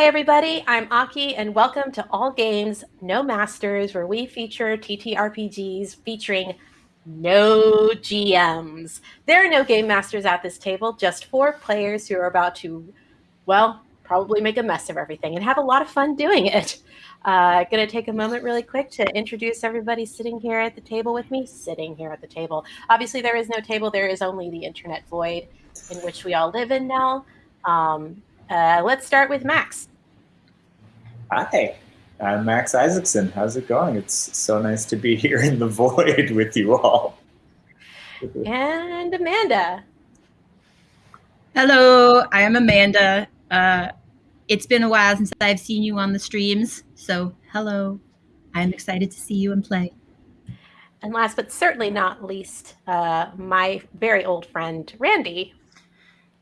Hi, everybody. I'm Aki, and welcome to All Games, No Masters, where we feature TTRPGs featuring no GMs. There are no game masters at this table, just four players who are about to, well, probably make a mess of everything and have a lot of fun doing it. Uh, going to take a moment really quick to introduce everybody sitting here at the table with me, sitting here at the table. Obviously, there is no table, there is only the internet void in which we all live in now. Um, uh, let's start with Max. Hi, I'm Max Isaacson. How's it going? It's so nice to be here in the void with you all. And Amanda. Hello, I am Amanda. Uh, it's been a while since I've seen you on the streams, so hello. I'm excited to see you and play. And last but certainly not least, uh, my very old friend, Randy.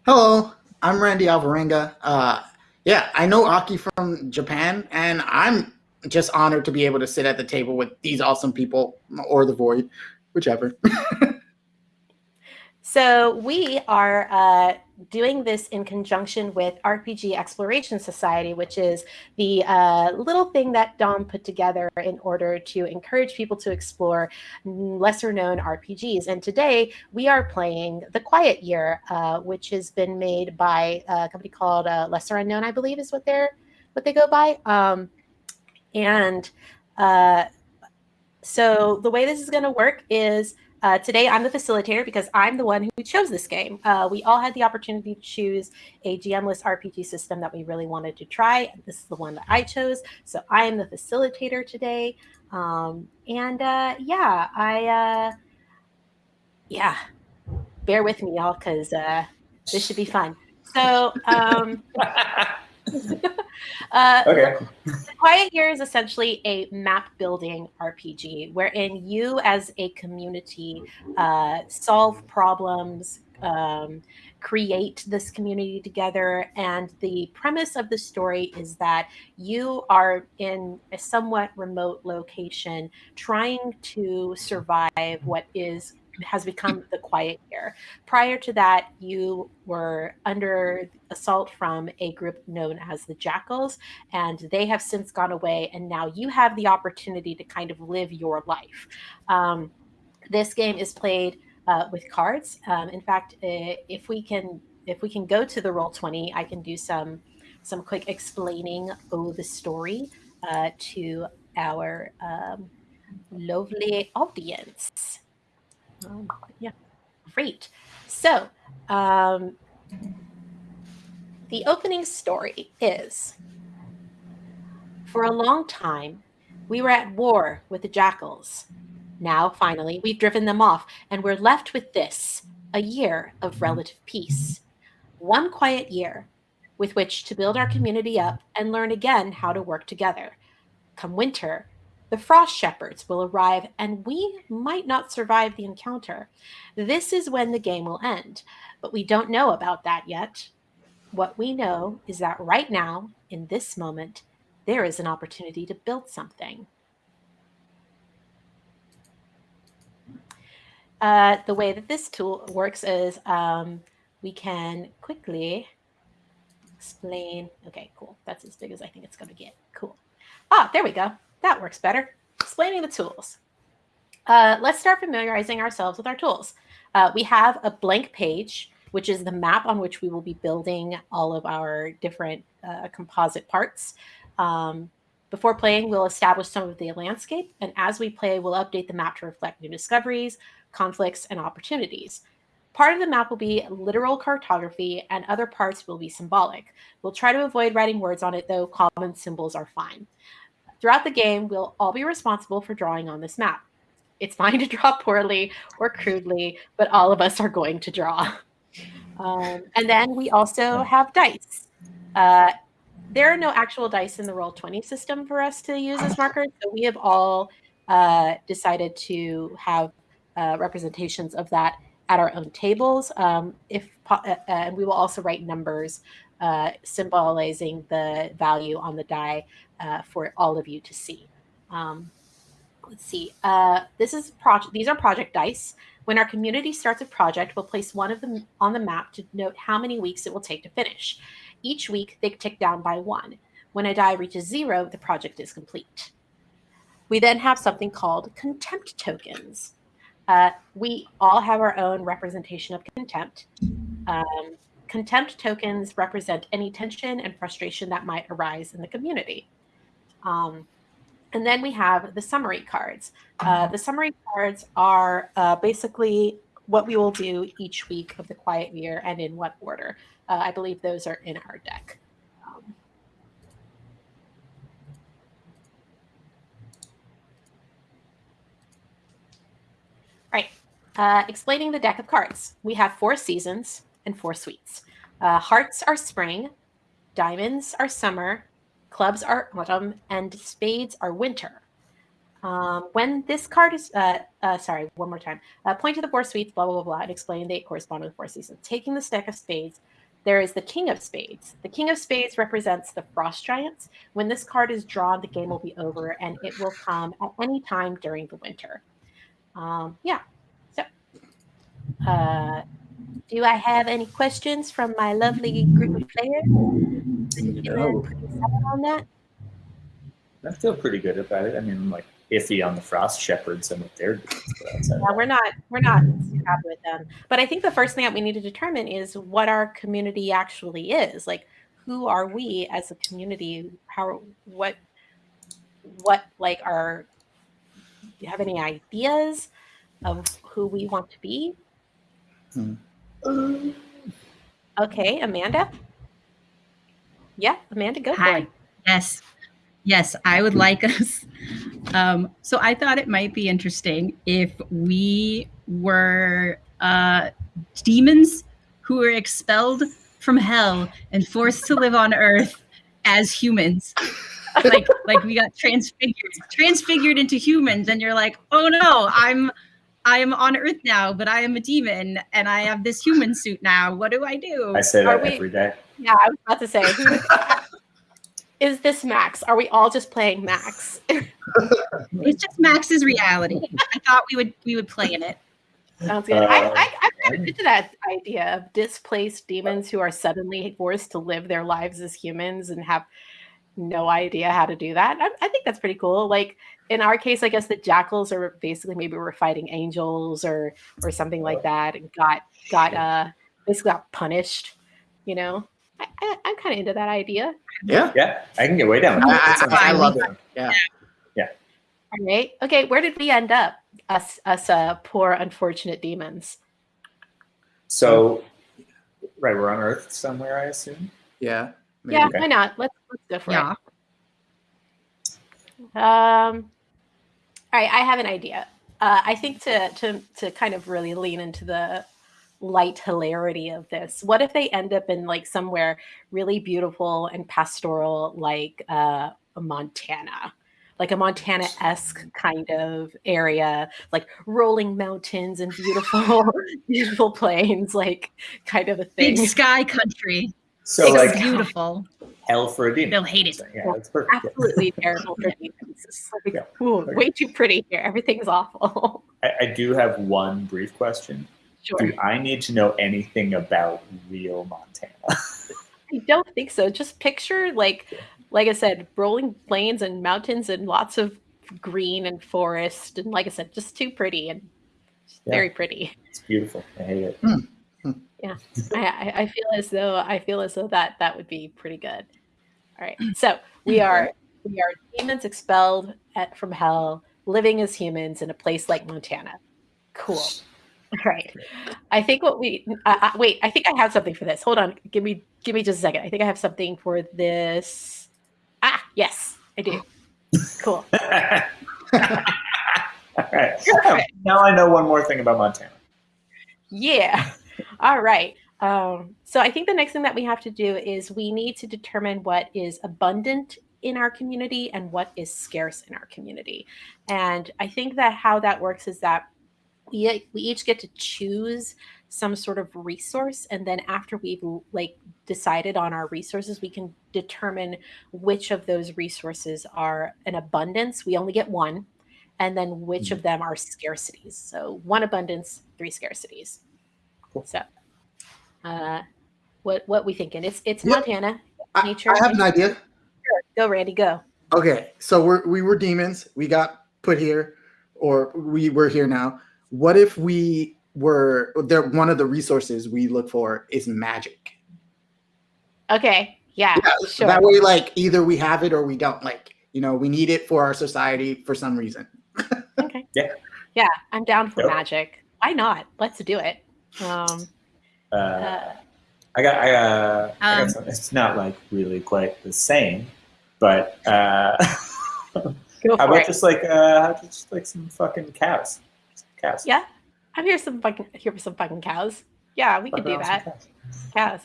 Hello, I'm Randy Alvarenga. Uh, yeah, I know Aki from Japan, and I'm just honored to be able to sit at the table with these awesome people or the void, whichever. so we are uh, doing this in conjunction with RPG Exploration Society, which is the uh, little thing that Dom put together in order to encourage people to explore lesser known RPGs. And today we are playing The Quiet Year, uh, which has been made by a company called uh, Lesser Unknown, I believe is what they're what they go by. Um, and uh, so the way this is going to work is uh, today, I'm the facilitator because I'm the one who chose this game. Uh, we all had the opportunity to choose a GM-less RPG system that we really wanted to try. This is the one that I chose. So I am the facilitator today. Um, and uh, yeah, I, uh, yeah, bear with me, y'all, because uh, this should be fun. So, um, uh, okay. Quiet Year is essentially a map building RPG wherein you, as a community, uh, solve problems, um, create this community together. And the premise of the story is that you are in a somewhat remote location trying to survive what is has become the quiet year. Prior to that, you were under assault from a group known as the Jackals, and they have since gone away. And now you have the opportunity to kind of live your life. Um, this game is played uh, with cards. Um, in fact, uh, if we can, if we can go to the roll twenty, I can do some some quick explaining of the story uh, to our um, lovely audience. Um, yeah, great. So, um, the opening story is For a long time, we were at war with the jackals. Now, finally, we've driven them off, and we're left with this a year of relative peace. One quiet year with which to build our community up and learn again how to work together. Come winter, the frost shepherds will arrive and we might not survive the encounter. This is when the game will end, but we don't know about that yet. What we know is that right now, in this moment, there is an opportunity to build something. Uh, the way that this tool works is um, we can quickly explain. Okay, cool. That's as big as I think it's going to get. Cool. Ah, there we go. That works better. Explaining the tools. Uh, let's start familiarizing ourselves with our tools. Uh, we have a blank page, which is the map on which we will be building all of our different uh, composite parts. Um, before playing, we'll establish some of the landscape, and as we play, we'll update the map to reflect new discoveries, conflicts, and opportunities. Part of the map will be literal cartography, and other parts will be symbolic. We'll try to avoid writing words on it, though common symbols are fine. Throughout the game, we'll all be responsible for drawing on this map. It's fine to draw poorly or crudely, but all of us are going to draw. Um, and then we also have dice. Uh, there are no actual dice in the Roll20 system for us to use as markers, so we have all uh, decided to have uh, representations of that at our own tables. Um, if uh, and we will also write numbers uh, symbolizing the value on the die uh, for all of you to see. Um, let's see. Uh, this is project. These are project dice. When our community starts a project, we'll place one of them on the map to note how many weeks it will take to finish. Each week, they tick down by one. When a die reaches zero, the project is complete. We then have something called contempt tokens. Uh, we all have our own representation of contempt. Um, contempt tokens represent any tension and frustration that might arise in the community. Um, and then we have the summary cards. Uh, the summary cards are uh, basically what we will do each week of the quiet year and in what order. Uh, I believe those are in our deck. Um, right. Uh, explaining the deck of cards. We have four seasons and four suites. Uh, hearts are spring, diamonds are summer, clubs are autumn, and spades are winter. Um, when this card is, uh, uh, sorry, one more time, uh, point to the four suites, blah, blah, blah, blah, and explain they correspond to the four seasons. Taking the stack of spades, there is the King of Spades. The King of Spades represents the Frost Giants. When this card is drawn, the game will be over, and it will come at any time during the winter. Um, yeah. So, uh, do I have any questions from my lovely group of players? No. On that? I feel pretty good about it. I mean, I'm like iffy on the Frost Shepherds and what they're doing. Yeah, we're not we're not happy with them. But I think the first thing that we need to determine is what our community actually is. Like, who are we as a community? How what what like are do you have any ideas of who we want to be? Hmm. Um, Okay, Amanda. Yeah, Amanda, go Hi. Yes. Yes, I would like us. Um, so I thought it might be interesting if we were uh, demons who were expelled from hell and forced to live on earth as humans. like like we got transfigured transfigured into humans and you're like oh no i'm i'm on earth now but i am a demon and i have this human suit now what do i do I say that we- every day. Yeah, I was about to say, who is this Max? Are we all just playing Max? it's just max's reality i thought we would we would play in it Sounds good. I, Uh, I, I'm kind of into that idea of displaced demons who are suddenly forced to live their lives as humans and have no idea how to do that. I, I think that's pretty cool. Like in our case, I guess the jackals are basically maybe we're fighting angels or or something like that, and got got uh basically got punished. You know, I, I, I'm kind of into that idea. Yeah. Yeah, I can get way down. with I, that. That I, I love it. Yeah. All right. Okay. Where did we end up? Us, us, uh, poor unfortunate demons. So, right, we're on Earth somewhere, I assume. Yeah. Yeah. Okay. Why not? Let's let's go for yeah it. Um. All right. I have an idea. Uh, I think to to to kind of really lean into the light hilarity of this. What if they end up in like somewhere really beautiful and pastoral, like uh, Montana? Like a Montana esque kind of area, like rolling mountains and beautiful, beautiful plains, like kind of a thing. big sky country So, it's like beautiful hell for a demon. they'll hate it Yeah, that's perfect. Yeah. absolutely terrible for demons. It's like, Yeah. ooh, Okay. way too pretty here. Everything's awful. I, I do have one brief question. sure. Do I need to know anything about real Montana? I don't think so. Just picture like like I said, rolling plains and mountains and lots of green and forest and like I said, just too pretty and Yeah. very pretty. It's beautiful. I hate it. Hmm. Hmm. I, I I feel as though I feel as though that that would be pretty good. All right. So we are we are demons expelled at, from hell, living as humans in a place like Montana. Cool. All right. I think what we uh, uh, wait. I think I have something for this. Hold on. Give me give me just a second. I think I have something for this. Ah, yes, I do. Cool. All right. Now I know one more thing about Montana. Yeah. All right. Um, so I think the next thing that we have to do is we need to determine what is abundant in our community and what is scarce in our community. And I think that how that works is that we, we each get to choose some sort of resource and then after we've like decided on our resources we can determine which of those resources are an abundance we only get one and then which of them are scarcities so one abundance three scarcities Cool. so uh what what we thinking it's it's Yeah. montana I, nature I have an idea. Go, Randy, go. Okay, so we're we were demons. We got put here, or we were here now. What if we were there? One of the resources we look for is magic. Okay. Yeah. Yeah, sure. That way, like either we have it or we don't. Like you know, we need it for our society for some reason. okay. Yeah. Yeah, I'm down for Yep. magic. Why not? Let's do it. Um, Uh, uh, I got, I, uh, I Um, got some, it's not like really quite the same, but uh, go how about it. just like, uh, how about just like some fucking cows? Some cows. Yeah, I'm here some fucking here for some fucking cows. Yeah, we Fuck could do that. cows. Cows.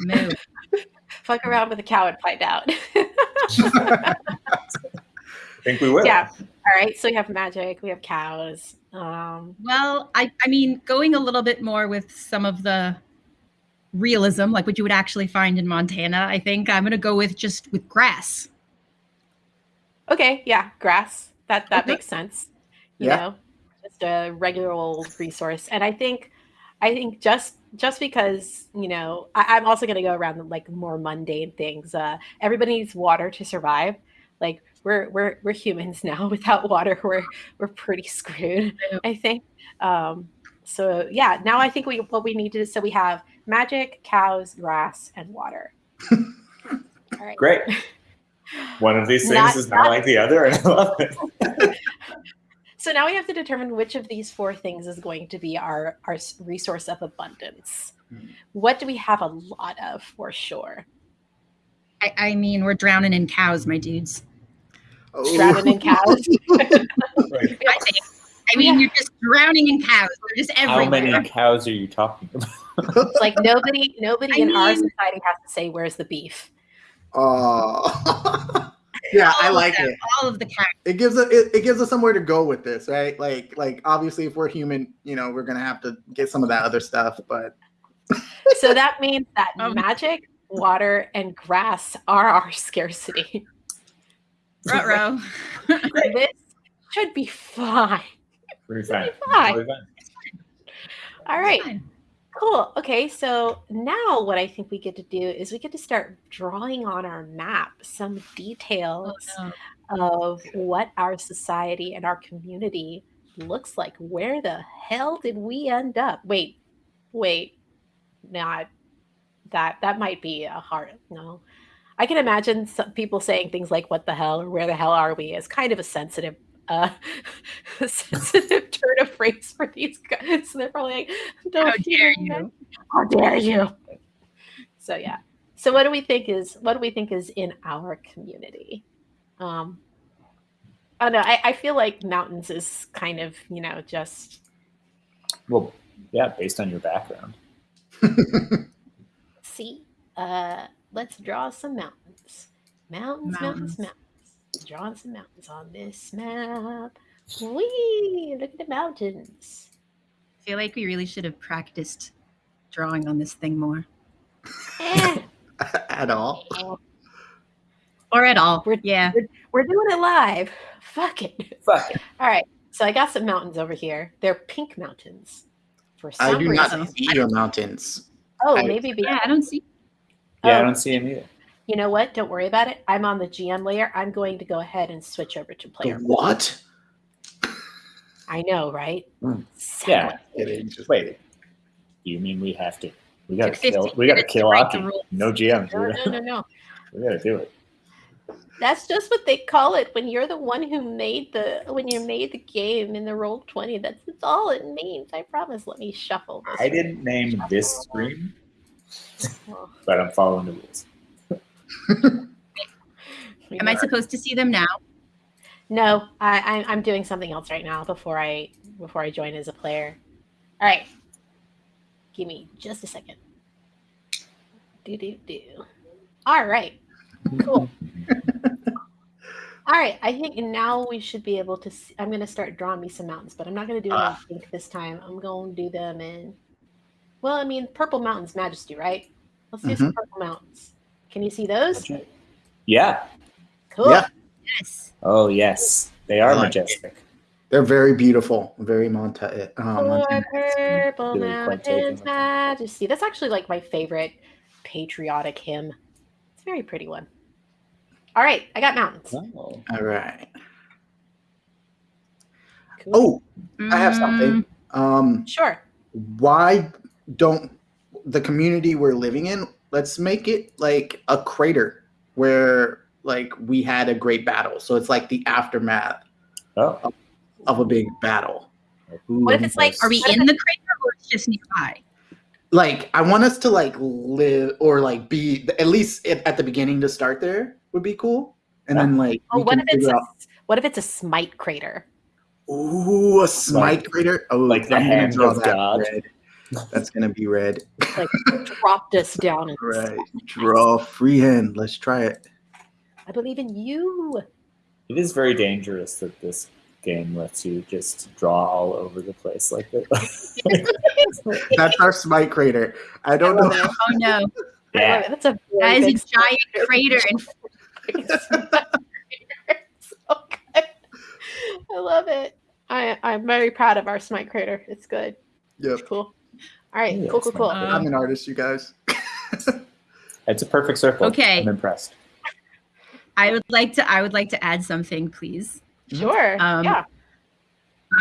Move. Fuck around with a cow and find out. I think we will. yeah. All right. So we have magic. We have cows. Um, Well, I, I mean, going a little bit more with some of the realism, like what you would actually find in Montana, I think I'm going to go with just with grass. okay. Yeah. Grass. That that Okay. makes sense. You Yeah. know, just a regular old resource. And I think, I think just just because you know, I, I'm also going to go around the, like more mundane things. Uh, everybody needs water to survive. Like we're we're we're humans now. Without water, we're we're pretty screwed. I think. Um, so yeah, now I think we what we need to so we have magic, cows, grass, and water. All right. Great. One of these things Not- is not not- like the other, and I love it. So now we have to determine which of these four things is going to be our our resource of abundance. Hmm. What do we have a lot of for sure? I, I mean, we're drowning in cows, my dudes. Drowning in cows. Like, I think. I mean, you're just drowning in cows. They're just everywhere. how many cows are you talking about? It's like nobody nobody I in our society has to say where's the beef. Oh, yeah, I All of like them, it. All of the cows. It gives us it, it gives us somewhere to go with this, right? Like like obviously, if we're human, you know, we're gonna have to get some of that other stuff. But So that means that Um, magic, water, and grass are our scarcity. Ruh-roh. this should be fine. Pretty fine. Fine. Totally fine. All right. Fine. Cool. Okay, so now what I think we get to do is we get to start drawing on our map some details Oh, no. of what our society and our community looks like. Where the hell did we end up? Wait, wait, not that. That might be a hard no. I can imagine some people saying things like "What the hell" or "Where the hell are we?" as kind of a sensitive, uh, a sensitive turn of phrase for these guys. So they're probably like, "Don't How dare even you? how dare you so yeah so what do we think is what do we think is in our community um i don't know I, I feel like mountains is kind of you know just Well, yeah, based on your background. see uh let's draw some mountains mountains mountains Mountains. mountains, drawing some mountains on this map Whee! look at the mountains I feel like we really should have practiced drawing on this thing more. Eh, at all, Or at all. We're- yeah. we're doing it live fuck it Fuck it. All right. So I got some mountains over here. They're pink mountains. For some I do reason. not see your mountains. Oh, I- maybe be- Yeah, I don't see. Yeah, I don't see him either. you know what? Don't worry about it. I'm on the GM layer. I'm going to go ahead and switch over to The player. what? I know, right? Hmm. Segue. Yeah. Kidding, just- Wait. You mean we have to? We gotta kill. We gotta kill write Aki. No GMs. No, no, no, no. we gotta do it. That's just what they call it when you're the one who made the when you made the game in the roll twenty. That's, that's all it means. I promise. Let me shuffle this. I didn't name this stream, but I'm following the rules. Am I supposed to see them now? No, I, I I'm doing something else right now before I before I join as a player. All right, give me just a second. Do do do. All right, cool. All right, I think now we should be able to. See, I'm going to start drawing me some mountains, but I'm not going to do them Ah. in pink this time. I'm going to do them in. Well, I mean, purple mountains, Majesty, right? Let's do some purple mountains. Can you see those? Yeah. Cool. Yeah. Yes. Oh yes, they are like majestic. They're very beautiful, very Monta. Uh, Montana. purple Really mountains, with it. majesty. That's actually like my favorite patriotic hymn. It's a very pretty one. All right, I got mountains. Oh. All right. Cool. Oh, I have something. Um, Sure. why don't the community we're living in let's make it like a crater where like we had a great battle so it's like the aftermath Oh. of a big battle Ooh, What if it's like- Are we in the crater or it's just nearby? like i want us to like live or like be at least at at the beginning to start there would be cool and then like Oh, what if it's a, what if it's a smite crater? ooh a smite Like- crater oh like the I'm gonna hand draw of God. red. That's gonna be red Like dropped us down. And right draw freehand let's try it I believe in you. It is very dangerous that this game lets you just draw all over the place like that. that's our smite crater i don't I know it. Oh no, yeah. That's a that very is big a giant crater. And so good. I love it. I I'm very proud of our smite crater. It's good. Yeah. It's Cool. All right. Yeah, cool. Cool. Cool. crater. I'm an artist, you guys. It's a perfect circle. Okay. I'm impressed. I would like to. I would like to add something, please. Sure. Um, yeah.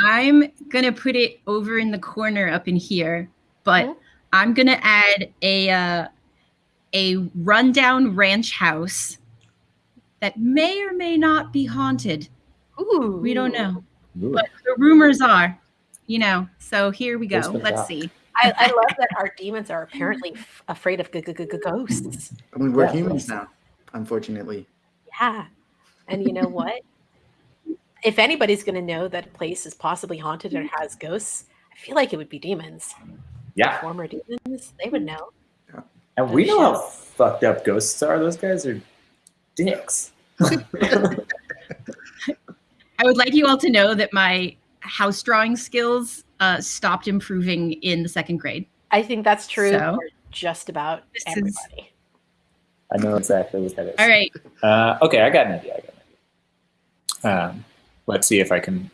I'm gonna put it over in the corner up in here, but Mhm. I'm gonna add a uh, a rundown ranch house that may or may not be haunted. Ooh. We don't know, Ooh. but the rumors are, you know. So here we go. Let's doubt? see. I, I love that our demons are apparently f- afraid of g- g- g- ghosts. I mean, we're Yeah, humans now, unfortunately. Yeah. And you know what? if anybody's going to know that a place is possibly haunted or has ghosts, I feel like it would be demons. Yeah. Former demons, they would know. Yeah. And we know how fucked up ghosts are. Those guys are dicks. I would like you all to know that my house drawing skills uh, stopped improving in the second grade. I think that's true So? for just about This is- everybody. I know exactly what that is. All right. Uh, okay, I got an idea. I got an idea. Um, let's see if I can.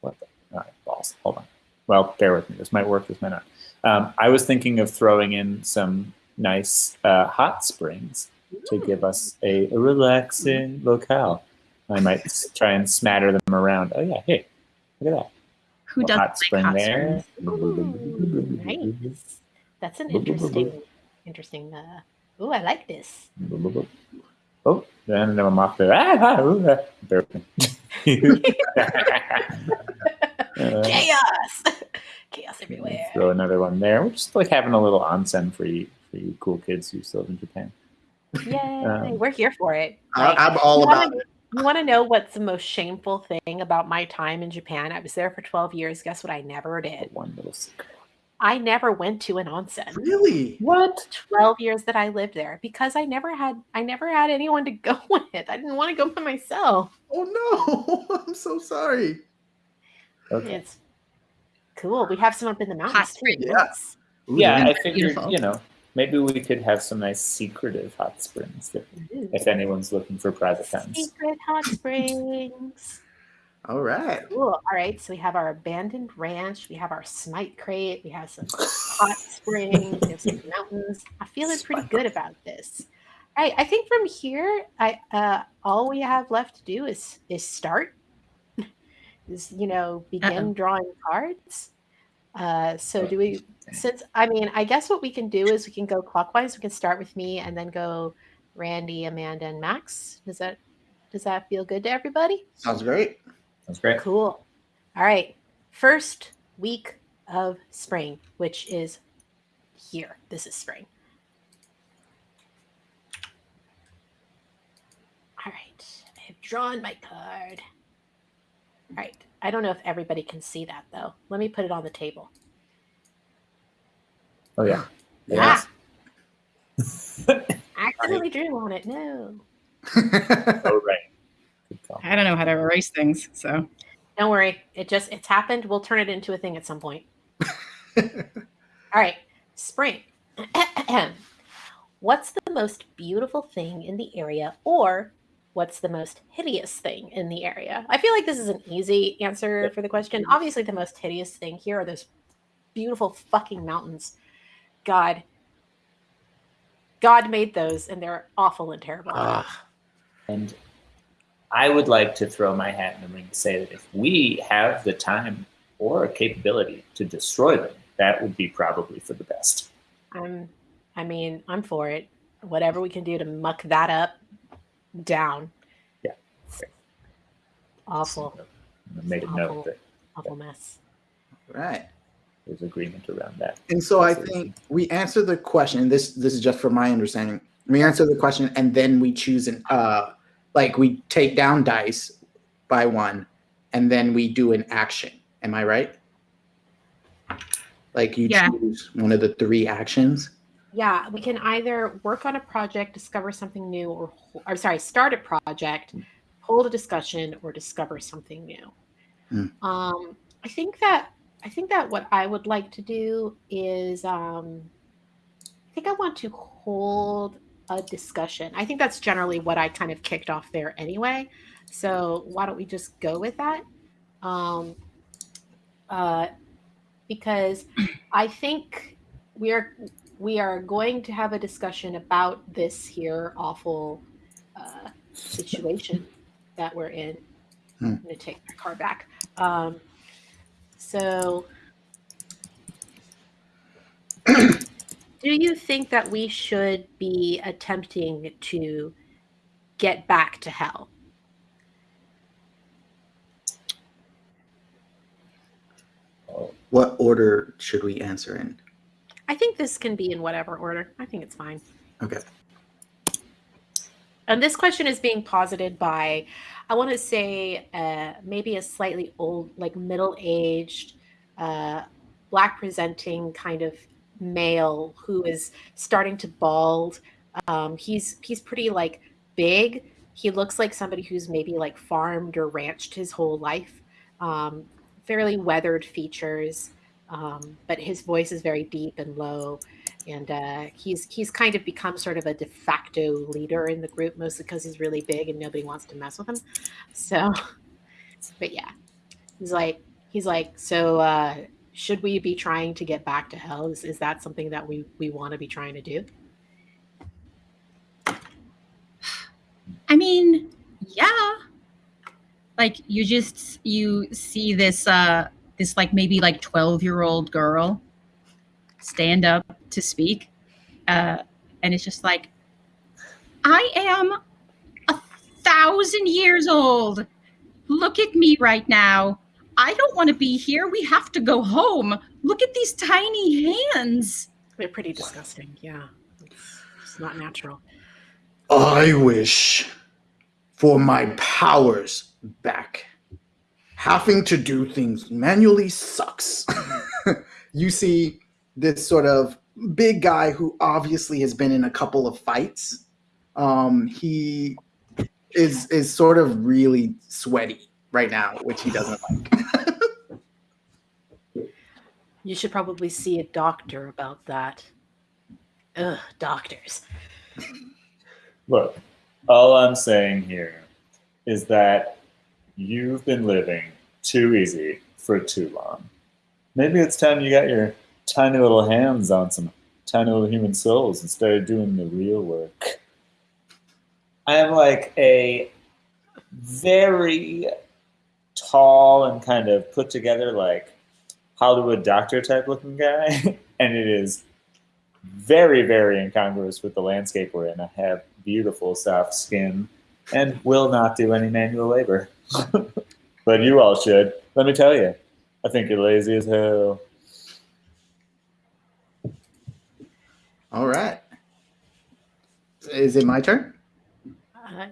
What the? All right, balls. Hold on. Well, bear with me. This might work. This might not. Um, I was thinking of throwing in some nice uh, hot springs to give us a, a relaxing locale. I might try and smatter them around. Oh yeah, hey, look at that. Who doesn't hot like spring hot there? springs? Ooh, nice. That's an interesting, interesting. Uh, ooh, I like this. Oh, then I'm off there. Ah, ah, ooh, ah. Bear with me. Uh, Chaos, chaos everywhere. Throw another one there. We're just like having a little onsen for you, for you cool kids who still live in Japan. Yay, Um, we're here for it. I, Like, I'm all about it. You want to know what's the most shameful thing about my time in Japan? I was there for 12 years. Guess what I never did? One little secret. I never went to an onsen. Really? What? 12 years that I lived there because I never had I never had anyone to go with. I didn't want to go by myself. Oh no! I'm so sorry. Okay. It's cool. We have some up in the mountains too. spring. Yeah. Yes. Ooh, Yeah, yeah. I figured, Beautiful. you know, maybe we could have some nice secretive hot springs that, if anyone's looking for private times. Secret hot springs. All right. Cool. All right. So we have our abandoned ranch. We have our smite crate. We have some hot springs. We have some mountains. I'm feeling pretty good about this. All right. I think from here, I uh, all we have left to do is is start. Is you know begin Uh-oh. drawing cards. Uh, so do we? Since I mean, I guess what we can do is we can go clockwise. We can start with me and then go Randy, Amanda, and Max. Does that does that feel good to everybody? Sounds great. That's great. Cool. All right. First week of spring, which is here. This is spring. All right. I have drawn my card. All right. I don't know if everybody can see that though. Let me put it on the table. Oh, yeah. Ah, Yes. accidentally drew on it. No. oh, right. I don't know how to erase things, so Don't worry. It just it's happened. We'll turn it into a thing at some point. All right. Spring. what's the most beautiful thing in the area or what's the most hideous thing in the area? I feel like this is an easy answer for the question. Mm-hmm. Obviously the most hideous thing here are those beautiful fucking mountains. God God made those and they're awful and terrible. And I would like to throw my hat in the ring to say that if we have the time or a capability to destroy them, that would be probably for the best. I'm, I mean, I'm for it. Whatever we can do to muck that up, down. Yeah. Awful, So, I made a Awful. note that awful mess. Right. there's agreement around that. And so I Absolutely. think we answer the question. This this is just from my understanding. We answer the question and then we choose an uh like we take down dice by one and then we do an action. Am I right? Like you Yeah. choose one of the three actions. Yeah, we can either work on a project, discover something new, or, or sorry, start a project, hold a discussion, or discover something new. Hmm. Um, I think that I think that what I would like to do is um, I think I want to hold a discussion. I think that's generally what I kind of kicked off there anyway. So why don't we just go with that? Um, uh, because I think we are we are going to have a discussion about this here awful uh, situation that we're in. Hmm. I'm going to take my car back. Um, so, do you think that we should be attempting to get back to hell? What order should we answer in? I think this can be in whatever order. I think it's fine. Okay. And this question is being posited by, I want to say, uh, maybe a slightly old, like middle aged, uh, black presenting kind of male who is starting to bald. Um, he's he's pretty like big. He looks like somebody who's maybe like farmed or ranched his whole life. Um, fairly weathered features, um, but his voice is very deep and low and uh, he's he's kind of become sort of a de facto leader in the group, mostly because he's really big and nobody wants to mess with him. So, but yeah, he's like he's like so. Uh, should we be trying to get back to hell? Is, is that something that we we want to be trying to do? I mean, yeah. Like you just you see this uh this like maybe like 12 year old girl stand up to speak. Uh and it's just like I am a thousand years old. Look at me right now. I don't want to be here. We have to go home. Look at these tiny hands. They're pretty disgusting. Yeah, it's, it's not natural. I wish for my powers back. Having to do things manually sucks. you see this sort of big guy who obviously has been in a couple of fights. Um, he is is sort of really sweaty right now, which he doesn't like. You should probably see a doctor about that. Ugh, doctors. Look, all I'm saying here is that you've been living too easy for too long. Maybe it's time you got your tiny little hands on some tiny little human souls and started doing the real work. I'm like a very tall and kind of put together, like Hollywood doctor type looking guy, and it is very, very incongruous with the landscape we're in. I have beautiful soft skin and will not do any manual labor. But you all should. Let me tell you, I think you're lazy as hell. All right. Is it my turn? Uh,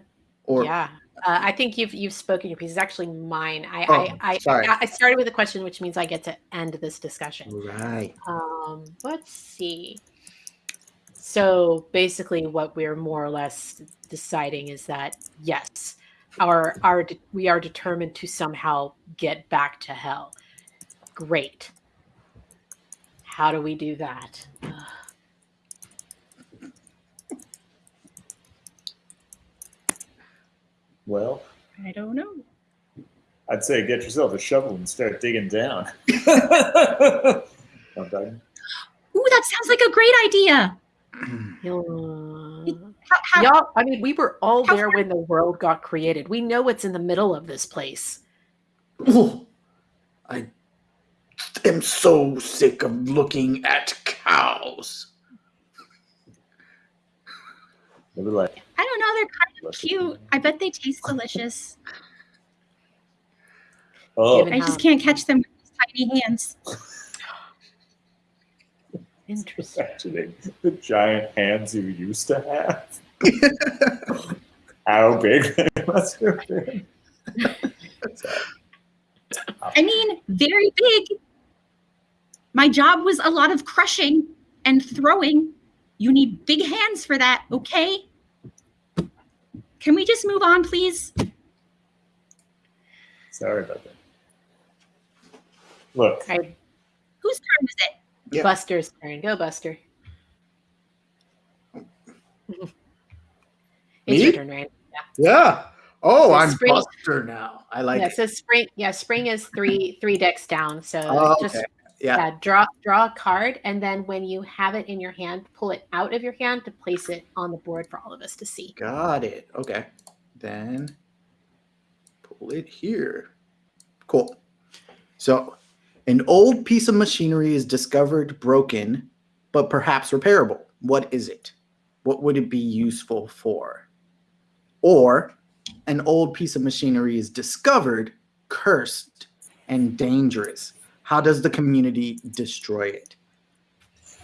Or yeah, uh, I think you've you've spoken your piece. It's actually mine. I Oh, I, I. I I started with a question, which means I get to end this discussion. right. Um, let's see. So basically, what we're more or less deciding is that yes, our our de- we are determined to somehow get back to hell. Great. How do we do that? Well, I don't know. I'd say get yourself a shovel and start digging down. Ooh, that sounds like a great idea. How, how, Y'all, I mean, we were all How there when the world got created. We know what's in the middle of this place. Ooh, I am so sick of looking at cows. They like, I don't know. They're kind of at cute. I bet they taste delicious. Oh, I just can't catch them with these tiny hands. Interesting. imagining the giant hands you used to have. How big they must have been. I mean, very big. My job was a lot of crushing and throwing. You need big hands for that, okay? Can we just move on, please? Sorry about that. Look, right, Whose turn is it? Yeah. Buster's turn. Go, Buster. it's Me? your turn, right? Yeah. Oh, So I'm spring- Buster now. I like yeah, it. so spring yeah, spring is three three decks down. So Oh, just. Yeah. yeah, draw draw a card and then when you have it in your hand, pull it out of your hand to place it on the board for all of us to see. Got it. Okay. Then pull it here. Cool. So, an old piece of machinery is discovered broken, but perhaps repairable. What is it? What would it be useful for? Or an old piece of machinery is discovered, cursed, and dangerous. How does the community destroy it?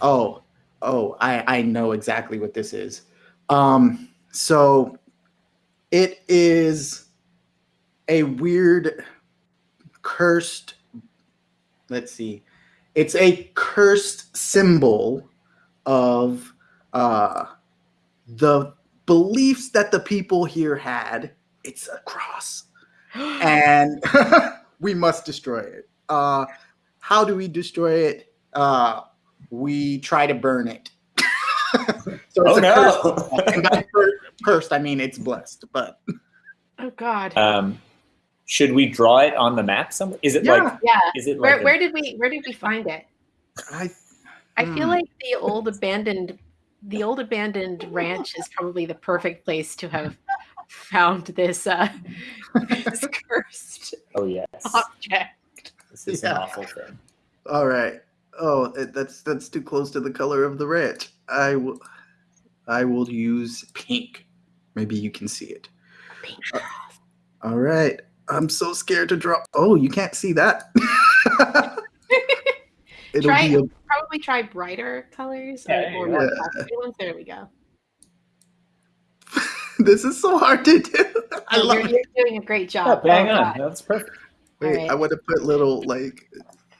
Oh, oh, I, I know exactly what this is. Um, so it is a weird cursed let's see. It's a cursed symbol of uh the beliefs that the people here had. It's a cross. And we must destroy it. Uh how do we destroy it? Uh we try to burn it. so oh a cursed and by cursed, I mean it's blessed, but oh god. um, should we draw it on the map somewhere? Is it Yeah. like? yeah. Is it Where like? a- where did we where did we find it? I I feel Hmm. like the old abandoned the old abandoned ranch is probably the perfect place to have found this uh this cursed oh yes. object. This is an awful thing. all right. Oh, it- that's that's too close to the color of the ranch. I will I will use pink. Maybe you can see it. Pink. All right. I'm so scared to draw. Oh, you can't see that. It'll Try- be a, Probably try brighter colors Yeah, or yeah. more pastel ones. There we go. this is so hard to do. I Oh, love you're, it. you're doing a great Yeah, job. bang Oh, on. God. That's perfect. Wait, Alright. I want to put little like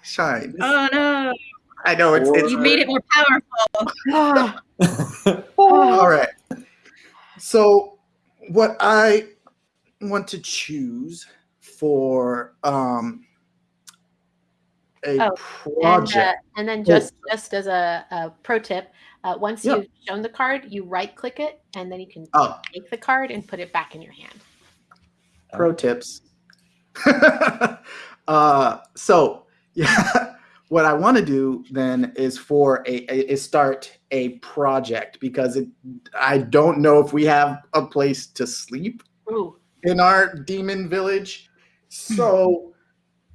shine. Oh no. I know it's, it's You made it more powerful. All right. So, what I want to choose for um a Oh, and, project. uh, and then just just as a, a pro tip, uh, once Yeah. you've shown the card, you right click it, and then you can oh, take the card and put it back in your hand. pro tips. uh, so yeah, what I want to do then is for a, a is start a project because it, I don't know if we have a place to sleep Ooh, in our demon village. So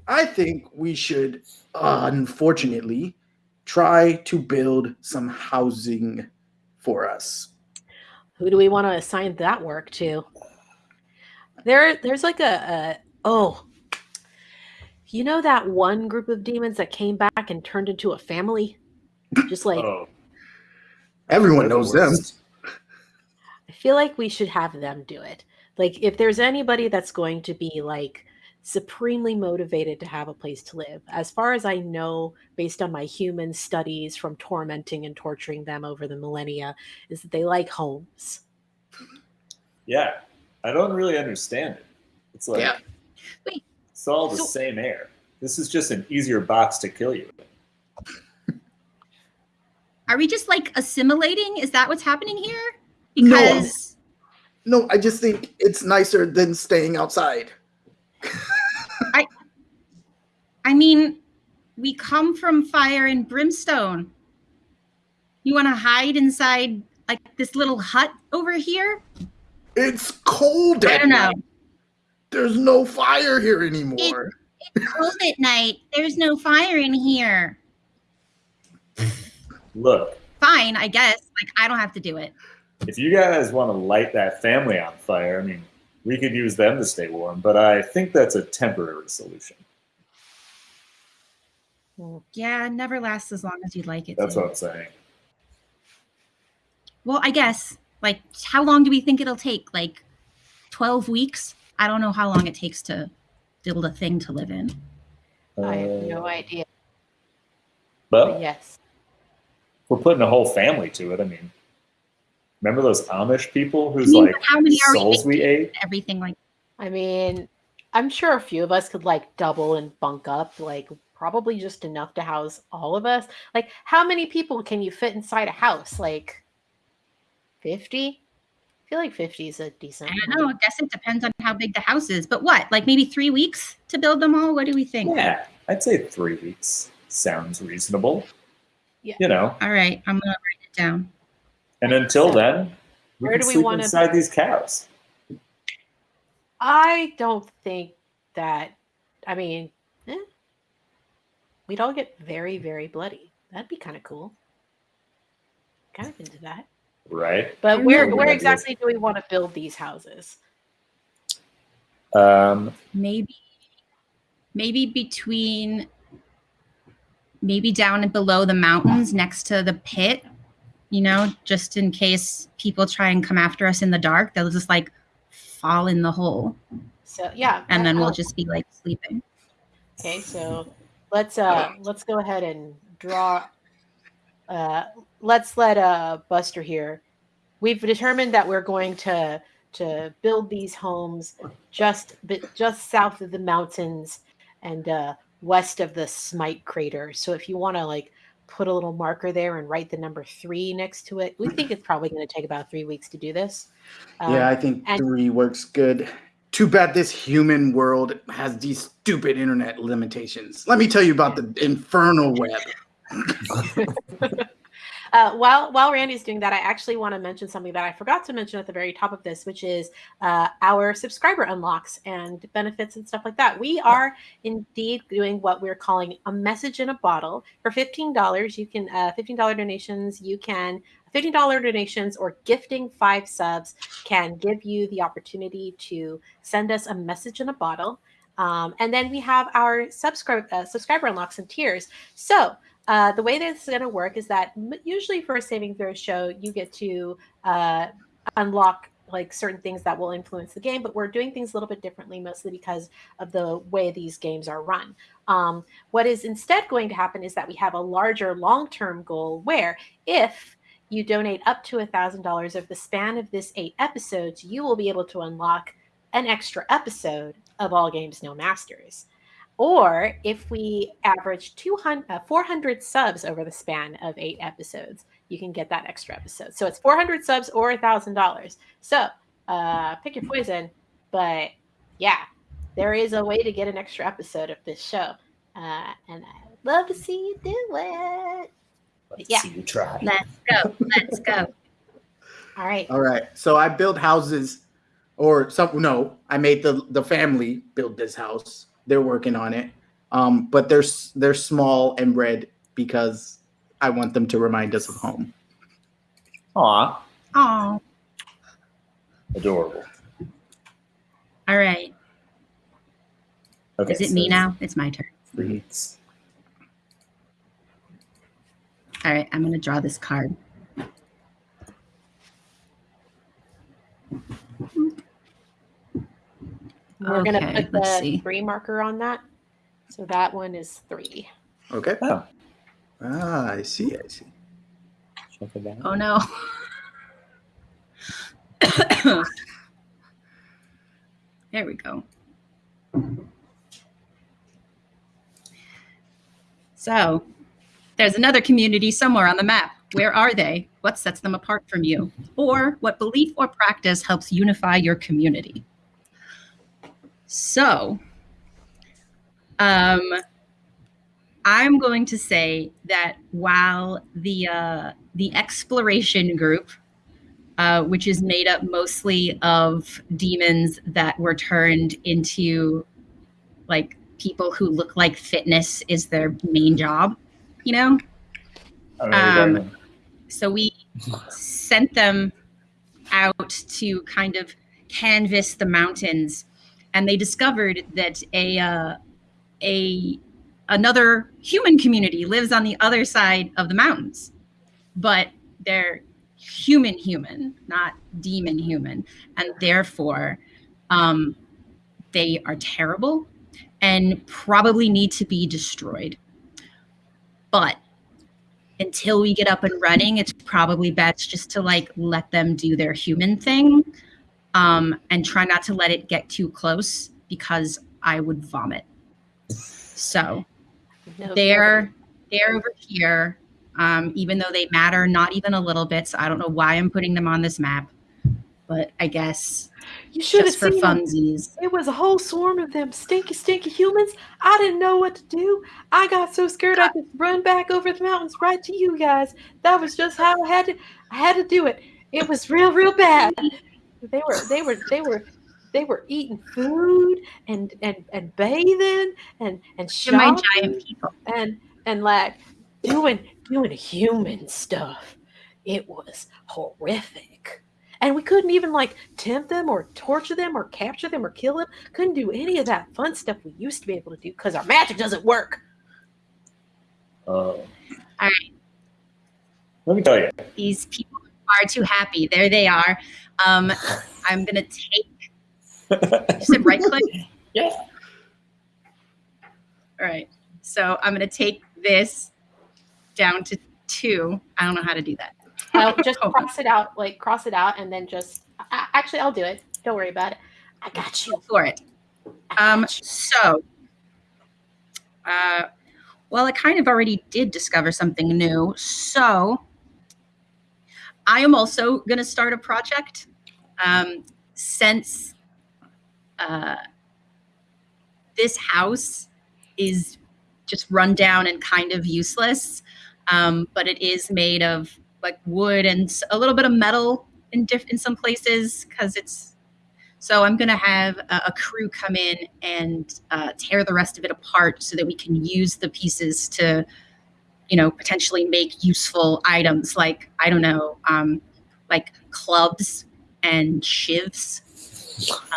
I think we should, uh, unfortunately, try to build some housing for us. who do we want to assign that work to? There, there's like a, a oh, you know that one group of demons that came back and turned into a family, just like oh, Everyone knows them. I feel like we should have them do it. Like, if there's anybody that's going to be like supremely motivated to have a place to live, as far as I know, based on my human studies from tormenting and torturing them over the millennia, is that they like homes. Yeah, I don't really understand it. It's like Yeah. Wait, it's all the so- same air. This is just an easier box to kill you. Are we just like assimilating? Is that what's happening here? No. Because No, I just think it's nicer than staying outside. I I mean, we come from fire and brimstone. You want to hide inside like this little hut over here. It's cold. I at don't know. night. There's no fire here anymore. It's cold at night. There's no fire in here. Look, Fine, I guess. Like I don't have to do it. if you guys want to light that family on fire, I mean, we could use them to stay warm, but I think that's a temporary solution. Well, Yeah, it never lasts as long as you'd like it. That's to. what I'm saying. Well, I guess. Like, how long do we think it'll take? Like, twelve weeks? I don't know how long it takes to build a thing to live in. I have no Uh, idea. But But yes. we're putting a whole family to it. I mean, remember those Amish people I whose like how many are we souls we ate? Everything like I mean, I'm sure a few of us could like double and bunk up, like probably just enough to house all of us. Like, how many people can you fit inside a house? Like 50? I feel like 50 is a decent. I don't know. I guess it depends on how big the house is. But what? Like maybe three weeks to build them all? What do we think? Yeah, I'd say three weeks sounds reasonable. Yeah. You know, All right, I'm gonna write it down. And until then, we Where can do we sleep wanna- inside these cows. I don't think that. I mean, eh, we'd all get very, very bloody. That'd be kind of cool. Kind of into that. Right? But where where exactly do we want to build these houses? Um, Maybe, maybe between, maybe down and below the mountains next to the pit. You know, just in case people try and come after us in the dark, they'll just like fall in the hole, So yeah, and then we'll just be like sleeping. Okay, so let's uh let's go ahead and draw uh let's let uh Buster here. We've determined that we're going to to build these homes just but just south of the mountains and uh west of the Smite crater. So if you want to like put a little marker there and write the number 3 next to it. We think it's probably going to take about 3 weeks to do this. Um, yeah, I think three works good. Too bad this human world has these stupid internet limitations. Let me tell you about the infernal web. Uh, while while Randy's doing that, I actually want to mention something that I forgot to mention at the very top of this, which is uh, our subscriber unlocks and benefits and stuff like that. We are indeed doing what we're calling a message in a bottle. For fifteen dollars, you can uh, fifteen dollar donations. You can fifteen dollar donations or gifting five subs can give you the opportunity to send us a message in a bottle. Um, and then we have our subscribe uh, subscriber unlocks and tiers. So uh, the way this is going to work is that usually for a saving throw show, you get to uh, unlock like certain things that will influence the game, but we're doing things a little bit differently, mostly because of the way these games are run. Um, what is instead going to happen is that we have a larger long term goal where if you donate up to $1,000 over the span of this eight episodes, you will be able to unlock an extra episode of All Games No Masters. Or if we average 200, uh, 400 subs over the span of eight episodes, you can get that extra episode. So it's 400 subs or $1,000. So uh, pick your poison. But yeah, there is a way to get an extra episode of this show. Uh, and I'd love to see you do it. let's Yeah. see you try. Let's go. Let's go. All right. All right. So I built houses, or some. No, I made the the family build this house. They're working on it. Um, but they're they're small and red because I want them to remind us of home. Aw, Oh, adorable. all right. Okay, Is it so me now? It's my turn. Three. All right, I'm gonna draw this card. We're going to put the see. three marker on that. So that one is three. Okay. Oh, Ah, I see. I see. check it out. Oh no. there we go. So, there's another community somewhere on the map. Where are they? What sets them apart from you? Or what belief or practice helps unify your community? So, um, I'm going to say that while the uh, the exploration group uh, which is made up mostly of demons that were turned into like people who look like fitness is their main job, you know? I don't know what you're Um. So we sent them out to kind of canvass the mountains, and they discovered that a uh, a another human community lives on the other side of the mountains, but they're human human, not demon human, and therefore um, they are terrible and probably need to be destroyed. But until we get up and running, it's probably best just to like let them do their human thing um, and try not to let it get too close because I would vomit. So No, they're they're over here, um, even though they matter not even a little bit. So I don't know why I'm putting them on this map, but I guess you should have for seen them. It was a whole swarm of them stinky, stinky humans. I didn't know what to do. I got so scared I just run back over the mountains right to you guys. That was just how I had to. I had to do it. It was real, real bad. They were, they were, they were, they were eating food and and and bathing and and shopping giant people. and and like doing doing human stuff. It was horrific. And we couldn't even like tempt them or torture them or capture them or kill them. Couldn't do any of that fun stuff we used to be able to do because our magic doesn't work. Oh. All right. Let me tell you. These people are too happy. There they are. Um, I'm gonna take. You said right click. Yeah. All right. So I'm gonna take this down to two. I don't know how to do that. I'll just Oh. cross it out, like cross it out, and then just. I, actually, I'll do it. Don't worry about it. I got you. Go for it. Um, so, uh, well, I kind of already did discover something new. So, I am also going to start a project. Um, since uh, this house is just run down and kind of useless, um, but it is made of like wood and a little bit of metal in in some places because it's so I'm going to have a, a crew come in and uh, tear the rest of it apart so that we can use the pieces to, you know, potentially make useful items like, I don't know, um, like clubs and shivs.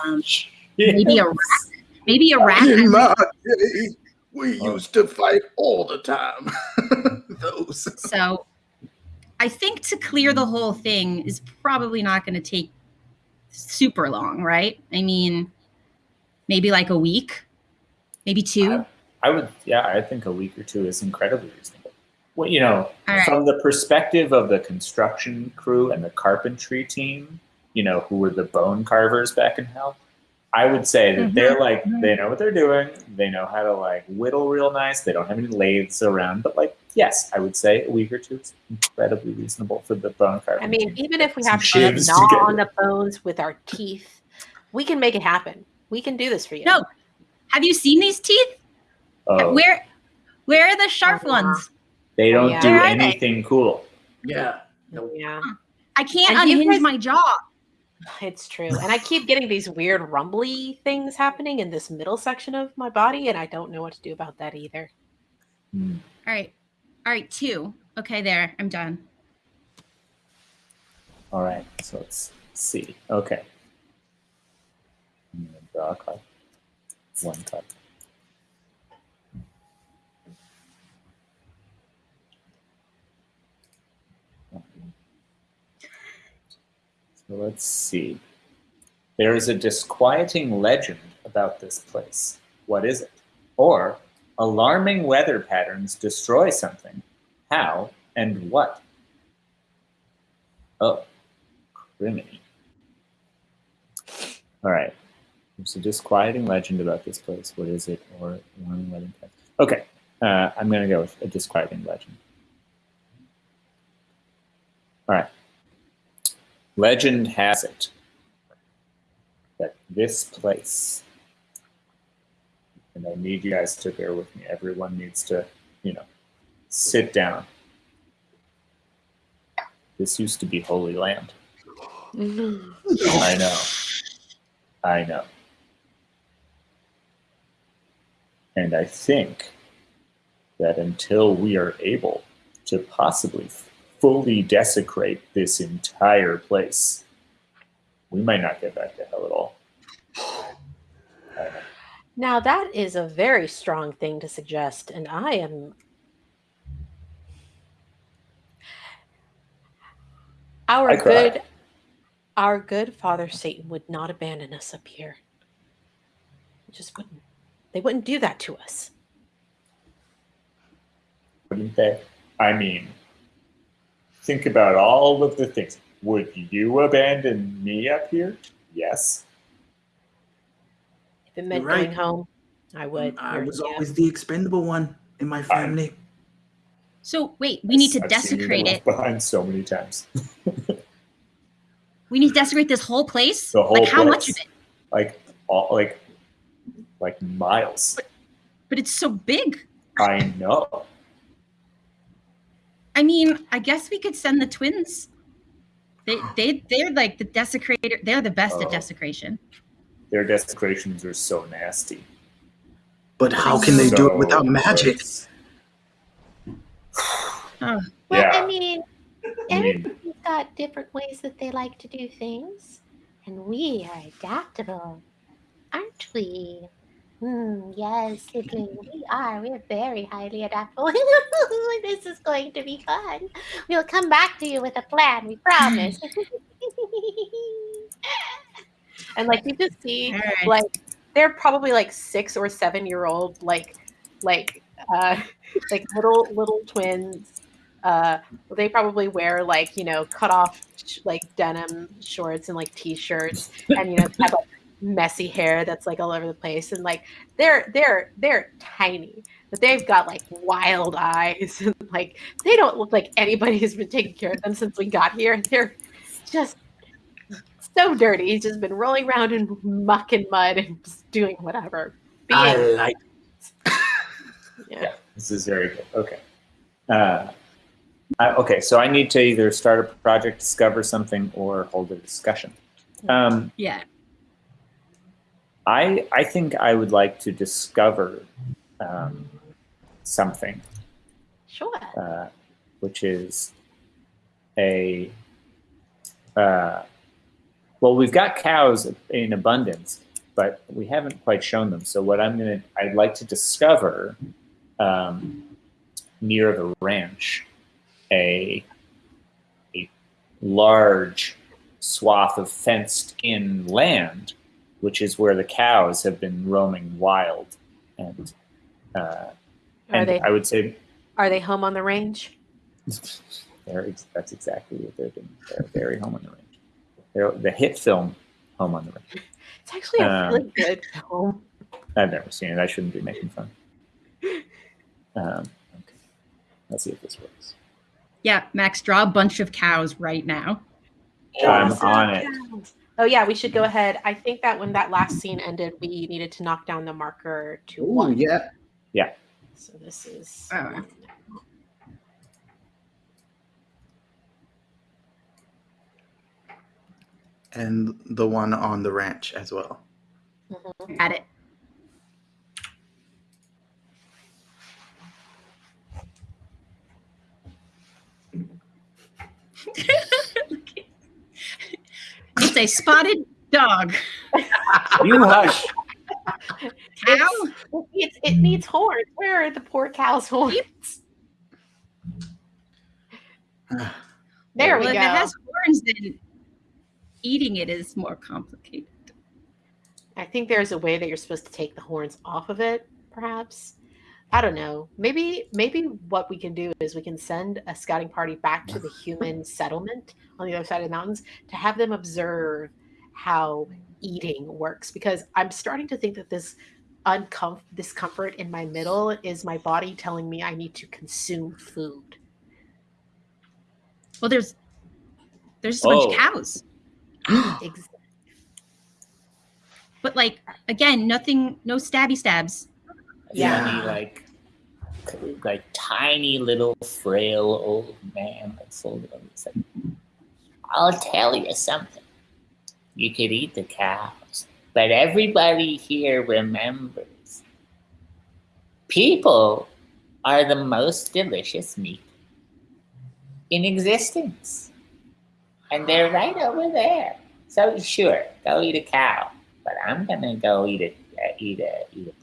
Um, maybe a rack. Maybe a rack. In my day, we Oh. used to fight all the time. Those. So I think to clear the whole thing is probably not going to take super long, right? I mean, maybe like a week, maybe two. I would, yeah, I think a week or two is incredibly reasonable. Well, you know, All right. from the perspective of the construction crew and the carpentry team, you know, who were the bone carvers back in hell, I would say that Mhm, they're like, mhm. they know what they're doing. They know how to like whittle real nice. They don't have any lathes around, but like, yes, I would say a week or two is incredibly reasonable for the bone carving. I mean, team. even if we have to gnaw together. on the bones with our teeth, we can make it happen. We can do this for you. No. Have you seen these teeth? Oh, Where where are the sharp Uh-huh. ones? They don't Yeah. do Where anything cool. Yeah. Yeah. I can't And you unhinge guys- my jaw. It's true. And I keep getting these weird rumbly things happening in this middle section of my body, and I don't know what to do about that either. Hmm. All right. All right, two. Okay, there. I'm done. All right, so let's see. Okay. I'm gonna draw a card. One card. Let's see. There is a disquieting legend about this place. What is it? Or alarming weather patterns destroy something. How and what? Oh, criminy. All right. There's a disquieting legend about this place. What is it? Or alarming weather patterns. Okay. Uh, I'm going to go with a disquieting legend. All right. Legend has it that this place, and I need you guys to bear with me. Everyone needs to, you know, sit down. This used to be Holy Land. I know. I know. And I think that until we are able to possibly fully desecrate this entire place, we might not get back to hell at all. Now that is a very strong thing to suggest, and I am. Our I cry. good, our good father Satan would not abandon us up here. He just wouldn't. They wouldn't do that to us. Wouldn't they? I mean, think about all of the things. Would you abandon me up here? Yes. If it meant right. going home, I would. Mm, I was yeah. always the expendable one in my family. So wait, we need to I've seen you desecrate left it. behind so many times. We need to desecrate this whole place. The whole like how much of it? like all like like miles. But it's so big. I know. I mean, I guess we could send the twins. They they they're like the desecrator. They're the best Oh. at desecration. Their desecrations are so nasty. But how can they do it without magic? Oh, Well, Yeah. I mean, I mean, everybody's got different ways that they like to do things, and we are adaptable, aren't we? Hmm, yes, sibling, we are. We're very highly adaptable. this is going to be fun. We'll come back to you with a plan, we promise. and like you just see all right. like they're probably like six or seven year old like like uh like little little twins uh they probably wear like you know cut off sh- like denim shorts and like t-shirts and you know have like messy hair that's like all over the place and like they're they're they're tiny but they've got like wild eyes and like they don't look like anybody who's been taking care of them since we got here they're just so dirty. He's just been rolling around in muck and mud and just doing whatever. I Being, like. yeah. this is very good. Okay. Uh, I, okay, so I need to either start a project, discover something, or hold a discussion. Um, yeah. I I think I would like to discover um, something, Sure. uh, which is a uh, well, we've got cows in abundance, but we haven't quite shown them. So what I'm gonna I'd like to discover um, near the ranch a a large swath of fenced in land, which is where the cows have been roaming wild. And uh, Are and they I would say are they home on the range? they're, that's exactly what they're doing. They're very home on the range. They're the hit film Home on the Range. It's actually a Um, really good film. I've never seen it. I shouldn't be making fun. Um, okay. Let's see if this works. Yeah, Max, draw a bunch of cows right now. I'm Awesome. on it. Oh yeah, we should go ahead. I think that when that last scene ended, we needed to knock down the marker to Ooh, one. yeah. Yeah. So this is Oh. And the one on the ranch as well. Mhm. At it. it's a spotted dog. You hush. Cow? It, it's, it needs horns. Where are the poor cow's horns? There well, we if it has horns, then eating it is more complicated. I think there's a way that you're supposed to take the horns off of it, perhaps. I don't know. Maybe maybe what we can do is we can send a scouting party back to the human settlement on the other side of the mountains to have them observe how eating works because I'm starting to think that this uncomf- discomfort in my middle is my body telling me I need to consume food. Well, there's there's just a bunch of Oh. cows, Ex- but like again, nothing, no stabby stabs. Yeah. Tiny, like, like tiny little frail old man. Like, slowly, it's like, I'll tell you something. you could eat the cows. But everybody here remembers people are the most delicious meat in existence. And they're right over there. So sure, go eat a cow. But I'm gonna go eat a uh, eat a eat a.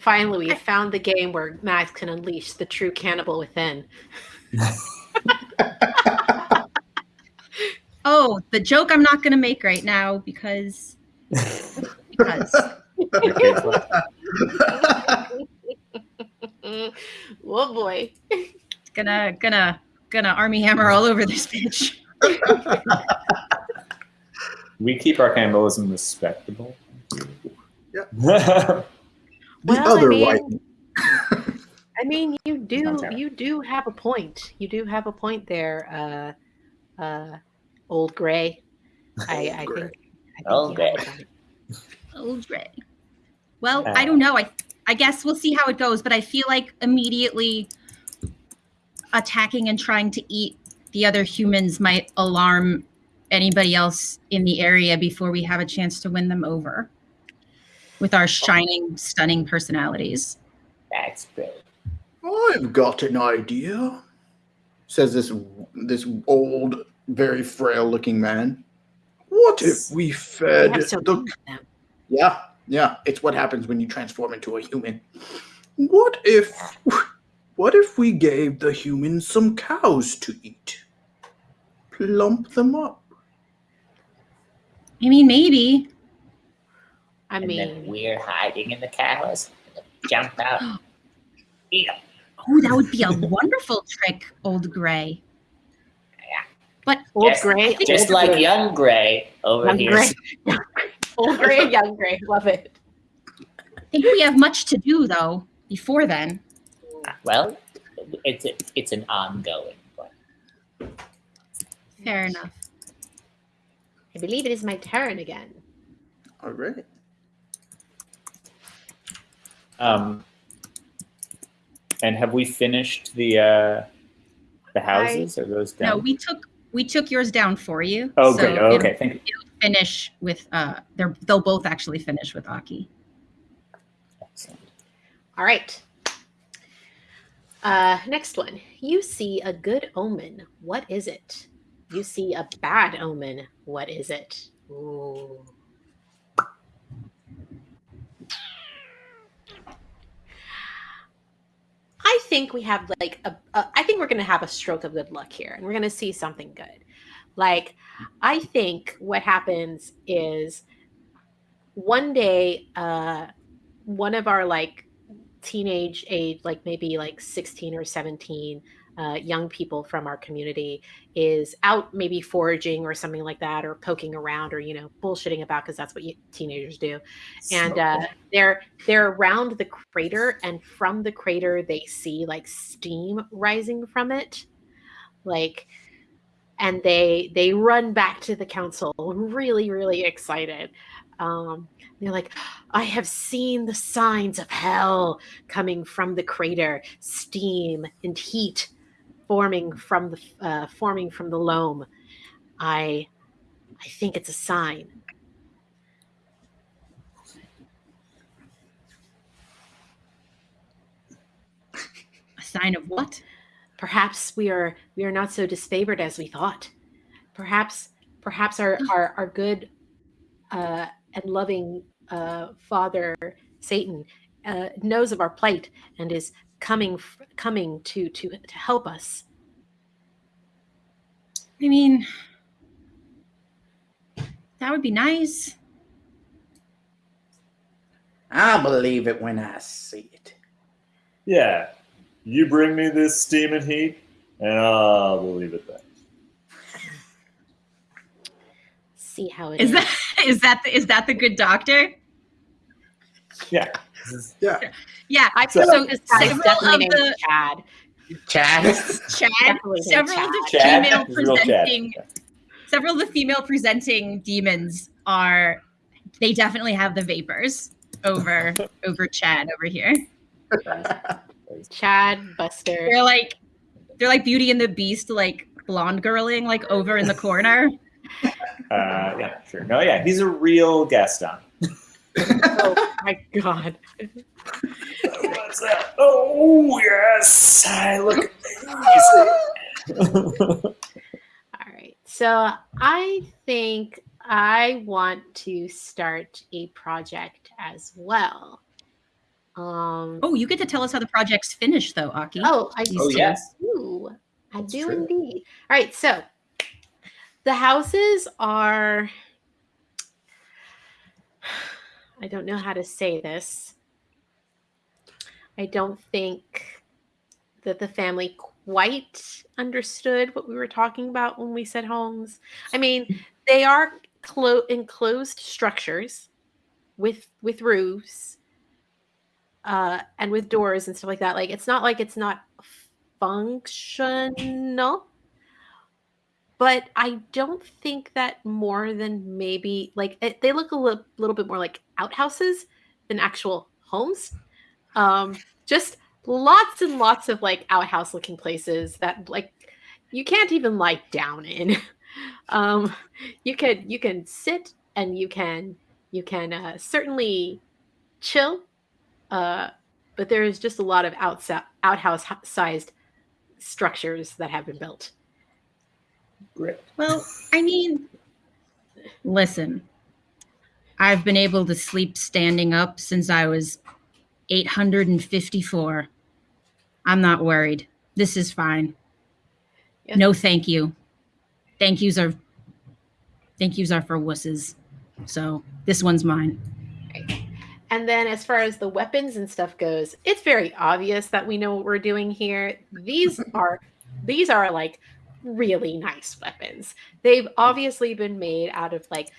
Finally, we have found the game where Max can unleash the true cannibal within. Oh, the joke I'm not going to make right now because because oh boy. gonna gonna gonna Armie Hammer all over this bitch. We keep our cannibalism respectable. Yeah. Yeah. The Well, I mean- white. I mean, you do you do have a point. You do have a point there, uh, uh, old gray. I, I Gray. think. I think Old you have Gray. point. Oh, Dre. Well, I don't know. I I guess we'll see how it goes, but I feel like immediately attacking and trying to eat the other humans might alarm anybody else in the area before we have a chance to win them over with our oh. shining, stunning personalities. That's great. I've got an idea, says this this old, very frail-looking man. What if we We fed have so the them. Yeah, yeah. It's what happens when you transform into a human. What if what if we gave the humans some cows to eat? Plump them up. I mean, maybe. I and then mean, we're hiding in the cows. Jump out. Eat 'em. Oh, that would be a wonderful trick, old gray. Yeah. But Old Just- gray, Just old like gray, young Gray over young here. gray, old gray, young gray. Love it. I think we have much to do though before then. Well, it's a, it's an ongoing one. Fair enough. I believe it is my turn again. All right. Um, and have we finished the uh, the houses? Are those done? No, we took we took yours down for you. oh, so great. Oh, okay. Thank you. Finish with uh, they're they'll both actually finish with Aki. Excellent. All right. Uh, next one. You see a good omen. What is it? You see a bad omen. What is it? Ooh. I think we have like a, a I think we're going to have a stroke of good luck here and we're going to see something good. Like I think what happens is one day uh one of our like teenage age like maybe like 16 or 17 uh, young people from our community is out maybe foraging or something like that or poking around or you know bullshitting about because that's what you, teenagers do. And uh, they're they're around the crater and from the crater they see like steam rising from it. Like and they they run back to the council really really excited. Um, they're like i have seen the signs of hell coming from the crater. Steam and heat forming from the uh, forming from the loam i i think it's a sign. A sign of what? perhaps we are we are not so disfavored as we thought. Perhaps perhaps our our, our good uh, and loving uh, father satan uh, knows of our plight and is coming coming to to to help us I mean, that would be nice. I believe it when I see it. Yeah. You bring me this steam and heat, and I'll believe it then. see how it Is that is that the, is that the good doctor? Yeah. Yeah. Yeah. i feel So- like this guy is several definitely of named the- chad Chad. Chad. Definitely named Several of the Chad? female This is real Chad. presenting several of the female presenting demons are they definitely have the vapors over over Chad over here. chad buster They're like they're like Beauty and the Beast, like blonde girling, like over in the corner. Uh, yeah, sure. No, yeah, he's a real Gaston. Oh my god. What's that? Oh yes, I look amazing. All right. So I think I want to start a project as well. Um, Oh, you get to tell us how the project's finished, though, Aki. oh, I Oh, do. yes. I That's do true. indeed. All right. So the houses are. I don't know how to say this. I don't think that the family quite understood what we were talking about when we said homes. I mean, they are clo- enclosed structures with with roofs uh, and with doors and stuff like that. Like it's not like it's not functional, but I don't think that more than maybe like it, they look a li- little bit more like outhouses than actual homes. Um, just lots and lots of like outhouse looking places that like you can't even lie down in. um, you can you can sit and you can you can uh, certainly chill, uh, but there is just a lot of outsa- outhouse sized structures that have been built. Great. Well, I mean, listen, I've been able to sleep standing up since I was 854. I'm not worried. This is fine. Yeah. No, thank you. Thank yous are thank yous are for wusses. So this one's mine. And then as far as the weapons and stuff goes, it's very obvious that we know what we're doing here. These are these are like really nice weapons. They've obviously been made out of like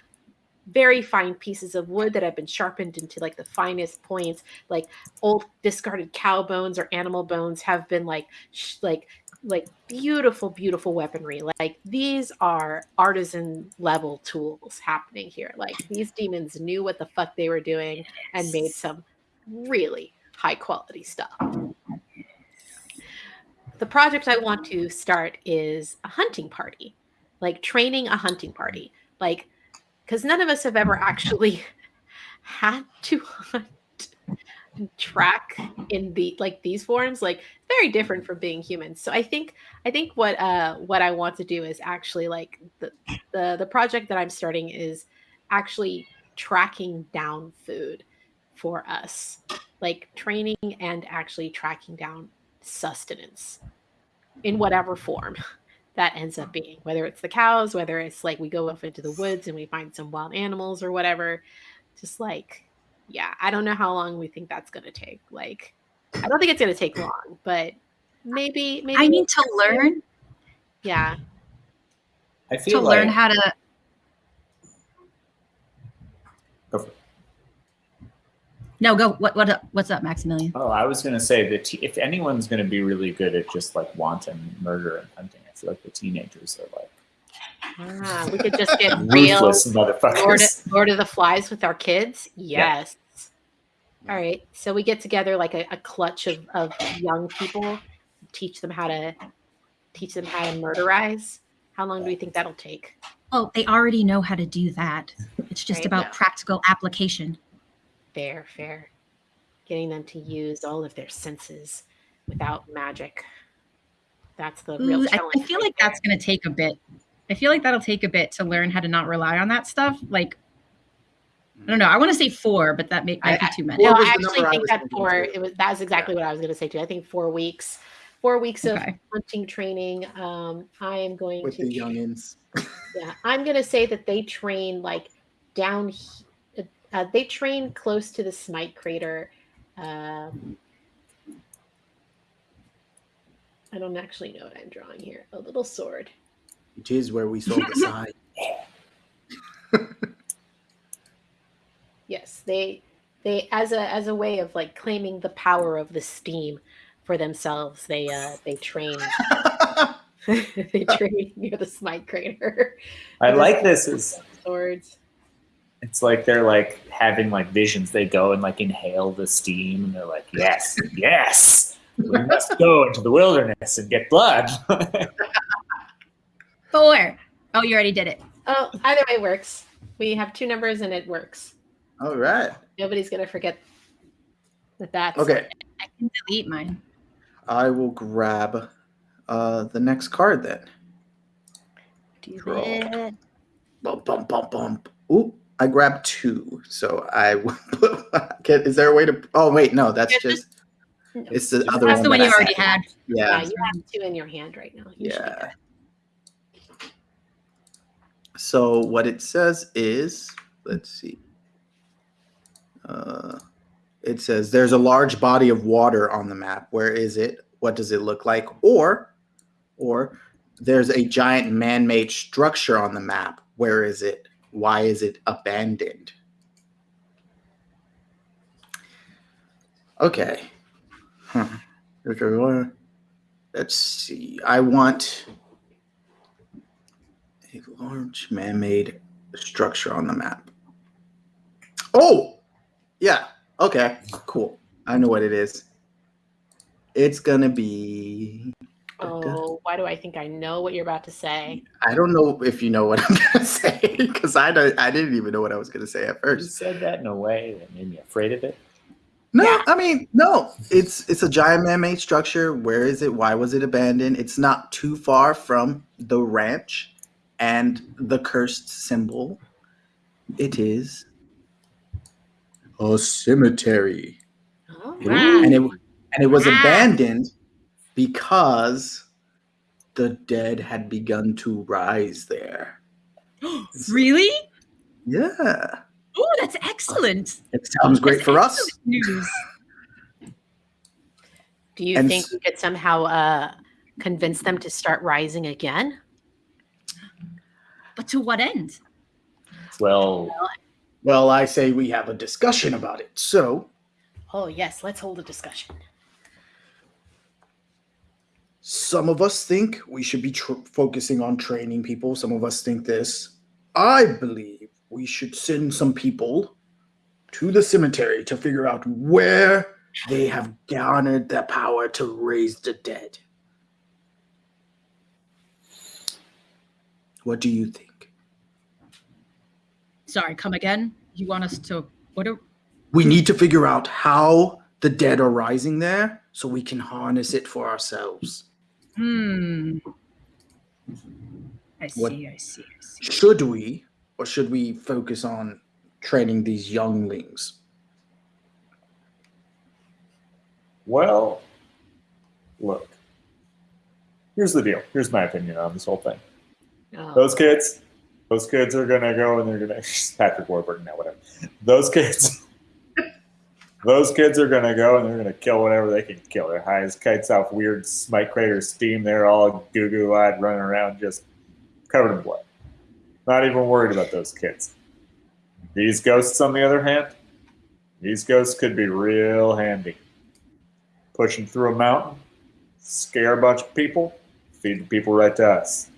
very fine pieces of wood that have been sharpened into like the finest points. Like old discarded cow bones or animal bones have been like sh- like like beautiful beautiful weaponry. Like these are artisan level tools happening here. Like these demons knew what the fuck they were doing and made some really high quality stuff the project i want to start is a hunting party like training a hunting party. Like because none of us have ever actually had to hunt track in the like these forms. Like very different from being humans so i think i think what uh what i want to do is actually like the the, the project that i'm starting is actually tracking down food for us. Like training and actually tracking down sustenance in whatever form that ends up being whether it's the cows whether it's like we go off into the woods and we find some wild animals or whatever. Just like yeah i don't know how long we think that's going to take. Like i don't think it's going to take long but maybe maybe I need to learn yeah. I feel to feel learn how to Go for it. No, go. What what? What's up, Maximilian? Oh, I was gonna say that if anyone's gonna be really good at just like wanton murder and hunting, I feel like the teenagers are like ah, we could just get real ruthless Lord of, motherfuckers. Lord of the Flies with our kids. Yeah. Yes. All right. So we get together like a, a clutch of, of young people, teach them how to teach them how to murderize. How long do we think that'll take? Oh, they already know how to do that. It's just Right, about yeah. practical application. Fair, fair. Getting them to use all of their senses without magic. That's the real Ooh, I, challenge. I feel right like that's going to take a bit. I feel like that'll take a bit to learn how to not rely on that stuff. Like, I don't know. I want to say four, but that may, might be too many. there. No, I actually number I think that four. too. It was that's exactly what I was going to say too. I think four weeks, four weeks of hunting training. Um, I am going with to the youngins. Yeah, I'm gonna say that they train like down. He- Uh, they train close to the Smite crater. Um, I don't actually know what I'm drawing here. A little sword. It is where we sold the side. Yes, they they as a as a way of like claiming the power of the steam for themselves. They uh they train they train near the Smite crater. I like this is Swords. It's like they're like having like visions. They go and like inhale the steam and they're like, Yes, yes. We must go into the wilderness and get blood. Four. Oh, you already did it. Oh, either way works. We have two numbers and it works. All right. Nobody's gonna forget that that's Okay. I can delete mine. I will grab uh, the next card then. Do Draw. it. Bump, bump, bump, bump. Ooh, I grabbed two. So I put, is there a way to? Oh, wait, no, that's Yeah, just, No. it's the other one. That's one. the one you I already said. had. Yeah, Yeah. you have two in your hand right now. You Yeah. So what it says is, let's see. Uh, it says there's a large body of water on the map. Where is it? What does it look like? Or, or there's a giant man-made structure on the map. Where is it? Why is it abandoned? Okay. Huh. Let's see. I want a large man-made structure on the map. Oh, yeah. Okay, cool. I know what it is. It's gonna be. Oh, oh why do I think I know what you're about to say? I don't know if you know what I'm gonna say because I don't. I didn't even know what I was gonna say at first. You said that in a way that made me afraid of it. No, Yeah. I mean no. It's it's a giant man-made structure. Where is it? Why was it abandoned? It's not too far from the ranch and the cursed symbol. It is a cemetery, Oh, Wow. and it and it was Wow. abandoned because the dead had begun to rise there. really? Yeah, Oh, that's excellent. it sounds great That's for us. News. Do you And think s- we could somehow uh, convince them to start rising again? But to what end? Well, Well, I say we have a discussion about it. So Oh, yes, let's hold a discussion. Some of us think we should be tr- focusing on training people. Some of us think this. I believe we should send some people to the cemetery to figure out where they have garnered the power to raise the dead. What do you think? Sorry, come again. You want us to what? We need to figure out how the dead are rising there so we can harness it for ourselves. Hmm. I see. What- I see. I see. Should we, or should we focus on training these younglings? well, look. Here's the deal. Here's my opinion on this whole thing. Oh, Those kids, those kids are gonna go and they're gonna Patrick Warburton now, whatever. Those kids, those kids are gonna go and they're gonna kill whatever they can kill. They're high as kites off weird smite crater steam. They're all goo goo eyed, running around, just covered in blood. Not even worried about those kids. These ghosts, on the other hand, these ghosts could be real handy. Pushing through a mountain, scare a bunch of people, feed the people right to us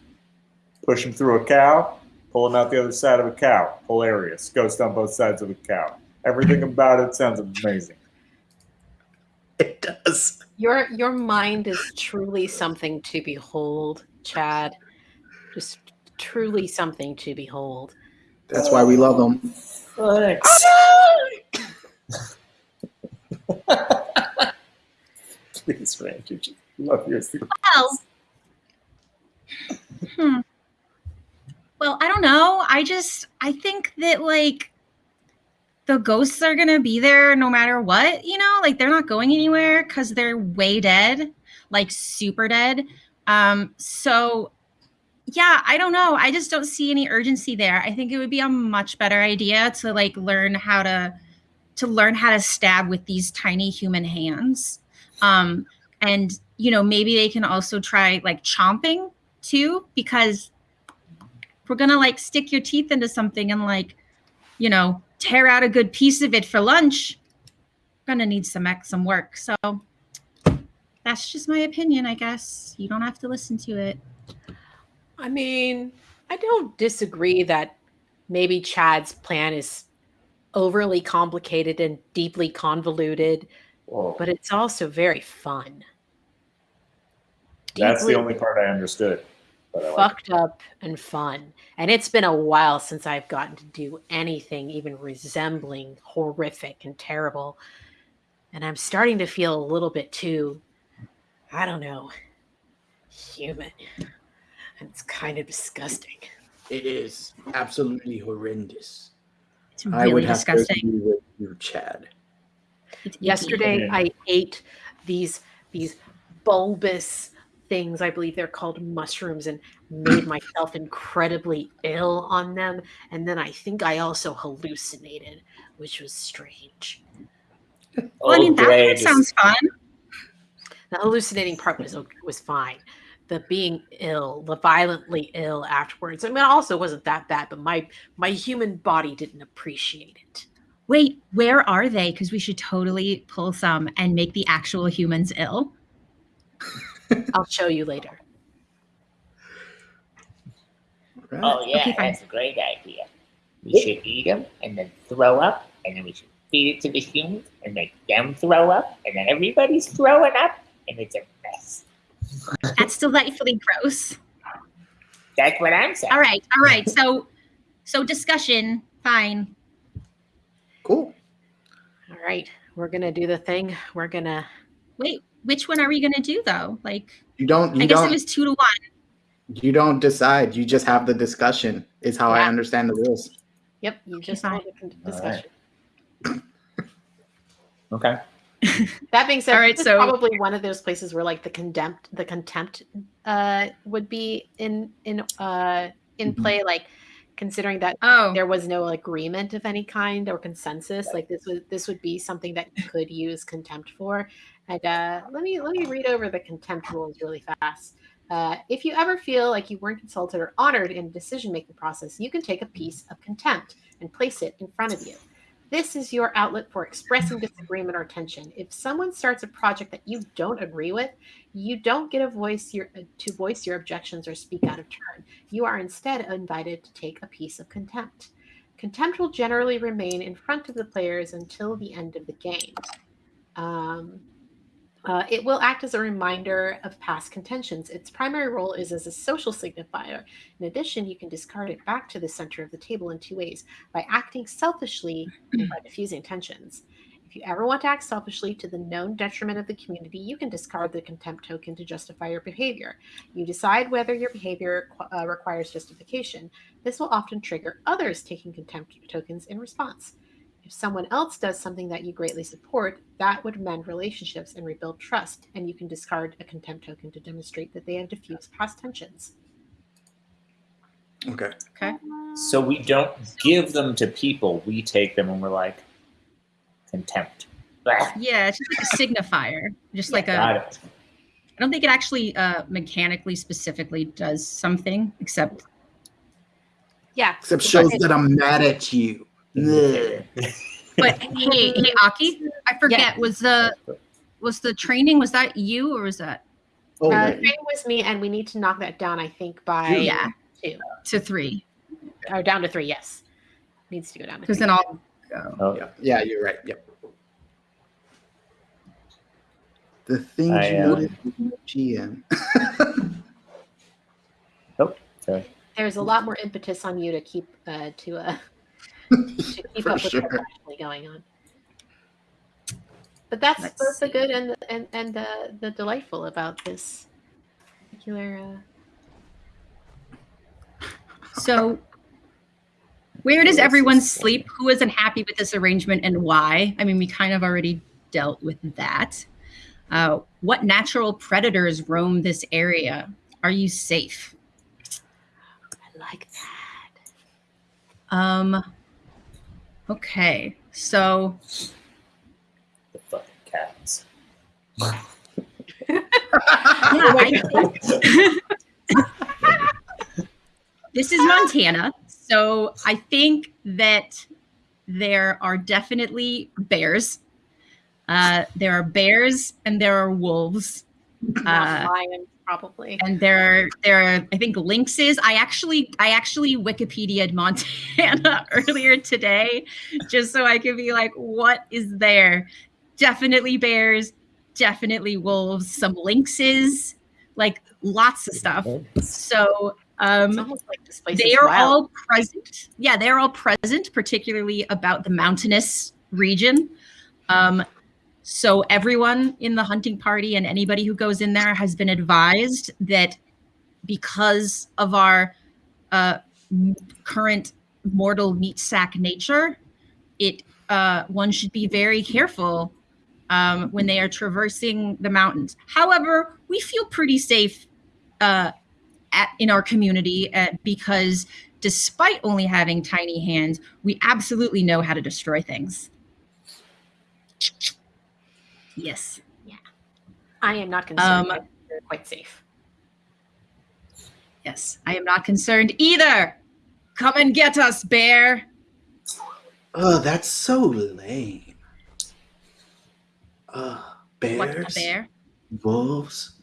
pushing through a cow, pulling out the other side of a cow. Hilarious. Ghost on both sides of a cow. Everything about it sounds amazing. It does. your your mind is truly something to behold, Chad. Just truly something to behold. That's why we love them. Thanks. Please, Randy, just love your Well, hmm. Well, I don't know. I just I think that like the ghosts are gonna be there no matter what. You know, like they're not going anywhere because they're way dead, like super dead. Um, so yeah, I don't know. I just don't see any urgency there. I think it would be a much better idea to like learn how to to learn how to stab with these tiny human hands. Um, and you know maybe they can also try like chomping too because we're gonna like stick your teeth into something and like you know tear out a good piece of it for lunch I'm gonna need some some work so that's just my opinion i guess you don't have to listen to it I mean, I don't disagree that maybe Chad's plan is overly complicated and deeply convoluted, Whoa. but it's also very fun. That's the only part I understood. But I like fucked up and fun. And it's been a while since I've gotten to do anything even resembling horrific and terrible. And I'm starting to feel a little bit too, I don't know, human. And it's kind of disgusting. It is absolutely horrendous. It's I really would have disgusting. to agree with you, Chad. Yesterday Yeah. I ate these these bulbous things, I believe they're called mushrooms, and made myself incredibly ill on them. And then I think I also hallucinated, which was strange. Well, I oh, mean, that great. part sounds fun. The hallucinating part was was fine. The being ill, the violently ill afterwards. I mean, it also wasn't that bad, but my my human body didn't appreciate it. Wait, where are they? Because we should totally pull some and make the actual humans ill. I'll show you later. Right. Oh yeah, Okay, that's a great idea. We should eat them and then throw up, and then we should feed it to the humans and make them throw up, and then everybody's throwing up, and it's a mess. That's delightfully gross. That's what I'm saying. All right, all right. So, so discussion, fine. Cool. All right, we're gonna do the thing. We're gonna Wait, which one are we gonna do though? Like, You don't. You I guess don't. it was two to one. you don't decide. You just have the discussion. Is how I understand the rules. Yep, you just have had a con- discussion. Okay. That being said, All right, so- probably one of those places where like the contempt, the contempt, uh, would be in in uh in Mhm. play. Like considering that Oh, there was no agreement of any kind or consensus, like this would this would be something that you could use contempt for. And uh, let me let me read over the contempt rules really fast. Uh, if you ever feel like you weren't consulted or honored in a decision making process, you can take a piece of contempt and place it in front of you. This is your outlet for expressing disagreement or tension. If someone starts a project that you don't agree with, you don't get a voice your, to voice your objections or speak out of turn. You are instead invited to take a piece of contempt. Contempt will generally remain in front of the players until the end of the game. Um, uh, it will act as a reminder of past contentions. Its primary role is as a social signifier. In addition, you can discard it back to the center of the table in two ways by acting selfishly and by diffusing tensions. If you ever want to act selfishly to the known detriment of the community, you can discard the contempt token to justify your behavior. You decide whether your behavior uh, requires justification. This will often trigger others taking contempt tokens in response. If someone else does something that you greatly support, that would mend relationships and rebuild trust, and you can discard a contempt token to demonstrate that they have diffused past tensions. Okay. okay. So we don't give them to people. We take them and we're like contempt. Blah. Yeah, it's just like a signifier, just like a. Got I don't think it actually uh, mechanically specifically does something, except Yeah. Except shows that I'm mad at you. Ugh. But hey, hey, Aki, I forget was the was the training was that you or was that Oh, uh, yeah. training was me, and we need to knock that down, I think, by yeah two. to three or down to three. Yes, needs to go down to because then I'll go. Oh, yeah. yeah, you're right. Yep. The things I, you uh, noticed with no GM. sorry. There's a lot more impetus on you to keep uh, to uh, to keep up with sure. what's actually going on. But that's Let's both the good and the, and and the, the delightful about this particular. Uh, So, where does everyone sleep? Who isn't happy with this arrangement and why? I mean, we kind of already dealt with that. Uh, what natural predators roam this area? Are you safe? I like that. Um. Okay, so The fucking cats. yeah, I- this is Montana, so I think that there are definitely bears. Uh, there are bears and there are wolves. Not Uh, lions, probably. and there are there are I think lynxes. I actually I actually Wikipedia'd Montana earlier today, just so I could be like, what is there? Definitely bears, definitely wolves, some lynxes, like lots of stuff. So um, like they are wild. all present. Yeah, they're all present, particularly about the mountainous region. Um, so everyone in the hunting party and anybody who goes in there has been advised that because of our uh, current mortal meat sack nature, it uh, one should be very careful um, when they are traversing the mountains. However, we feel pretty safe uh, at, in our community uh, because despite only having tiny hands, we absolutely know how to destroy things. Yes. Yeah. I am not concerned. Um, They're quite safe. Yes. I am not concerned either. Come and get us, bear. Oh, that's so lame. Uh, What a bear. wolves.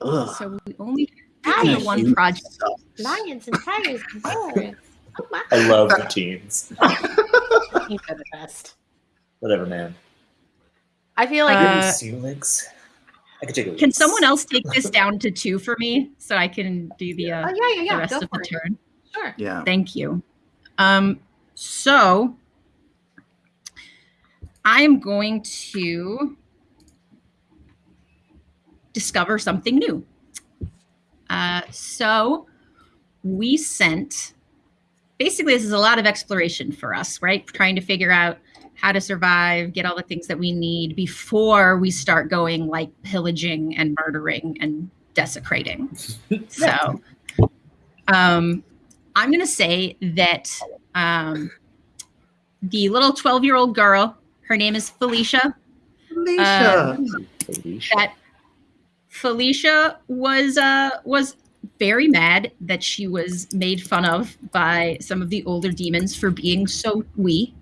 Ugh. So we only have one project. Lions and tigers and bears. Oh my! I love the teens. I think they're the best. Whatever, man. I feel like Uh, Seal legs. I could take a Can someone else take this down to two for me so I can do the, uh, oh yeah, yeah, the yeah. rest Go of the it. turn? Sure. Yeah. Thank you. Um, so I am going to discover something new. Uh, so we sent basically this is a lot of exploration for us, right? Trying to figure out how to survive, get all the things that we need before we start going like pillaging and murdering and desecrating. so um I'm going to say that um, the little 12 year old girl, her name is Felicia. Felicia. That Felicia was uh, was very mad that she was made fun of by some of the older demons for being so wee,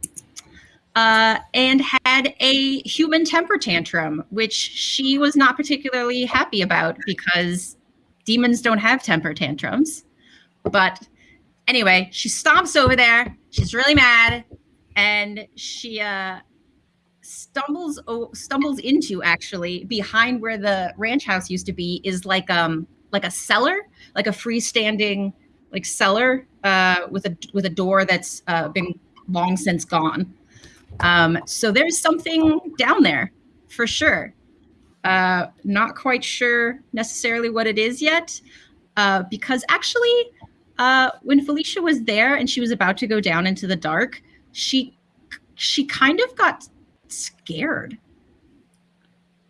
uh, and had a human temper tantrum, which she was not particularly happy about because demons don't have temper tantrums. But anyway, she stomps over there. She's really mad, and she uh, stumbles stumbles into actually behind where the ranch house used to be is like um like a cellar, like a freestanding like cellar uh, with a with a door that's uh, been long since gone. Um, so there's something down there for sure. Uh, not quite sure necessarily what it is yet, uh, because actually uh, when Felicia was there and she was about to go down into the dark, she she kind of got scared.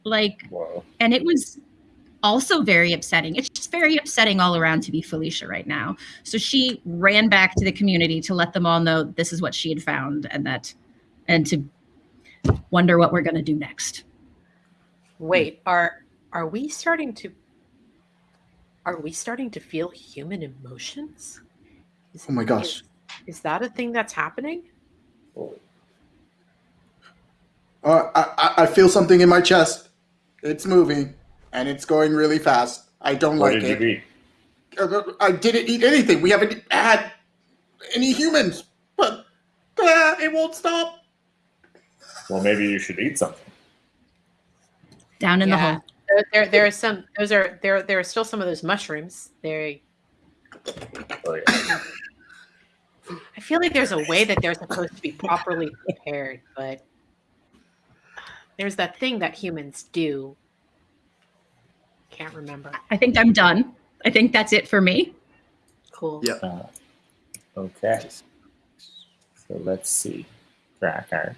Like, Whoa. and it was also very upsetting. Very upsetting all around to be Felicia right now. So she ran back to the community to let them all know this is what she had found and that, and to wonder what we're going to do next. Wait, are are we starting to are we starting to feel human emotions? Is, Oh my gosh. Is, is that a thing that's happening? Uh, I, I- I feel something in my chest. It's moving, and it's going really fast. I don't What like did it. you eat? Uh, I didn't eat anything. We haven't had any humans, but uh, it won't stop. Well, maybe you should eat something. Down in the Yeah. hole. There, there, there are some. Those are there. There are still some of those mushrooms. There. Oh, yeah. I feel like there's a way that they're supposed to be properly prepared, but there's that thing that humans do. Can't remember. I think I'm done. I think that's it for me. Cool. Yeah. Uh, okay. So let's see. Cracker.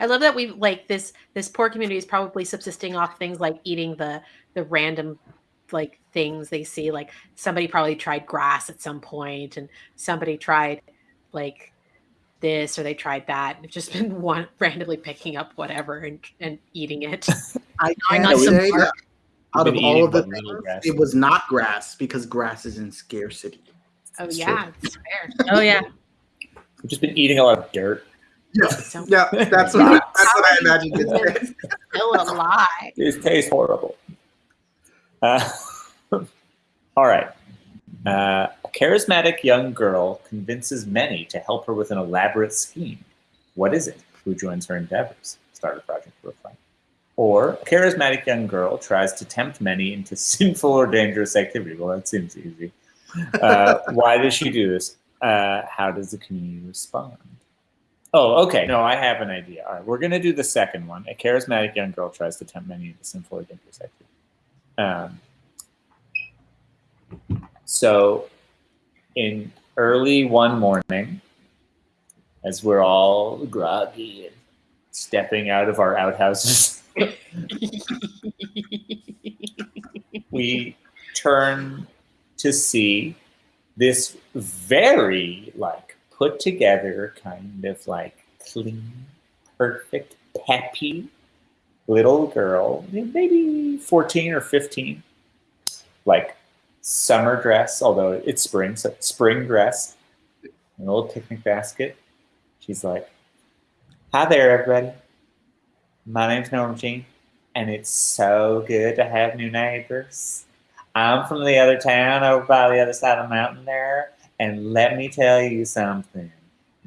I love that we like this. This poor community is probably subsisting off things like eating the the random like things they see. Like somebody probably tried grass at some point, and somebody tried like this or they tried that. And they've just been one randomly picking up whatever and and eating it. I Gnawing can on some say bark. that out of all of the things, grass. it was not grass because grass is in scarcity. Oh It's yeah, it's fair. Oh, yeah. We've just been eating a lot of dirt. Yeah, So yeah, that's what I, that's what I imagined. It's still alive. It tastes horrible. Uh, all right. Uh, a charismatic young girl convinces many to help her with an elaborate scheme. What is it? Who joins her endeavors? Starter project for a fun. Or a charismatic young girl tries to tempt many into sinful or dangerous activity. Well, that seems easy. Uh, why does she do this? Uh, how does the community respond? Oh, okay. No, I have an idea. All right, we're going to do the second one. A charismatic young girl tries to tempt many into sinful or dangerous activity. Um, so, in early one morning, as we're all groggy and stepping out of our outhouses, we turn to see this very like put together kind of like clean, perfect, peppy little girl, maybe 14 or 15, like summer dress, although it's spring, so spring dress, a little picnic basket. She's like, Hi there, everybody. My name's Norma Jean, and it's so good to have new neighbors. I'm from the other town over by the other side of the mountain there, and let me tell you something.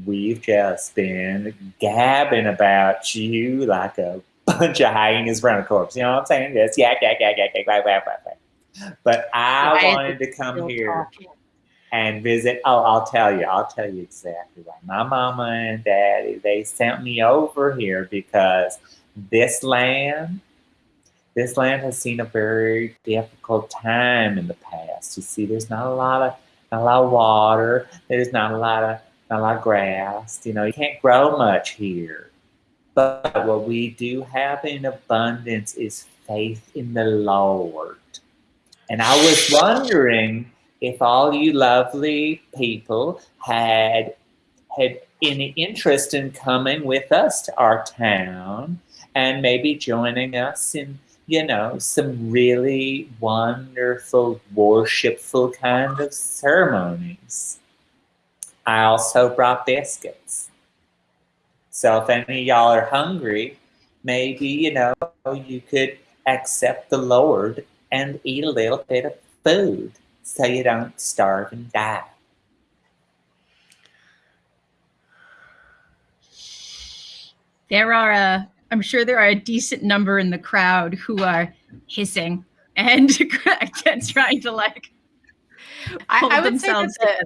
We've just been gabbing about you like a bunch of hyenas around a corpse. You know what I'm saying? Just yak, yak, yak, yak, yak, yak, yak, yak, yak. But I wanted to come here talking. and visit. Oh, I'll tell you. I'll tell you exactly why. My mama and daddy, they sent me over here because this land, this land has seen a very difficult time in the past. You see, there's not a lot of not a lot of water. There's not a lot of not a lot of grass. You know, you can't grow much here. But what we do have in abundance is faith in the Lord. And I was wondering if all you lovely people had had any interest in coming with us to our town and maybe joining us in you know some really wonderful worshipful kind of ceremonies. I also brought biscuits. So if any of y'all are hungry maybe you know you could accept the lord and eat a little bit of food so you don't starve and die. There are a, I'm sure there are a decent number in the crowd who are hissing and trying to like I, I would say themselves that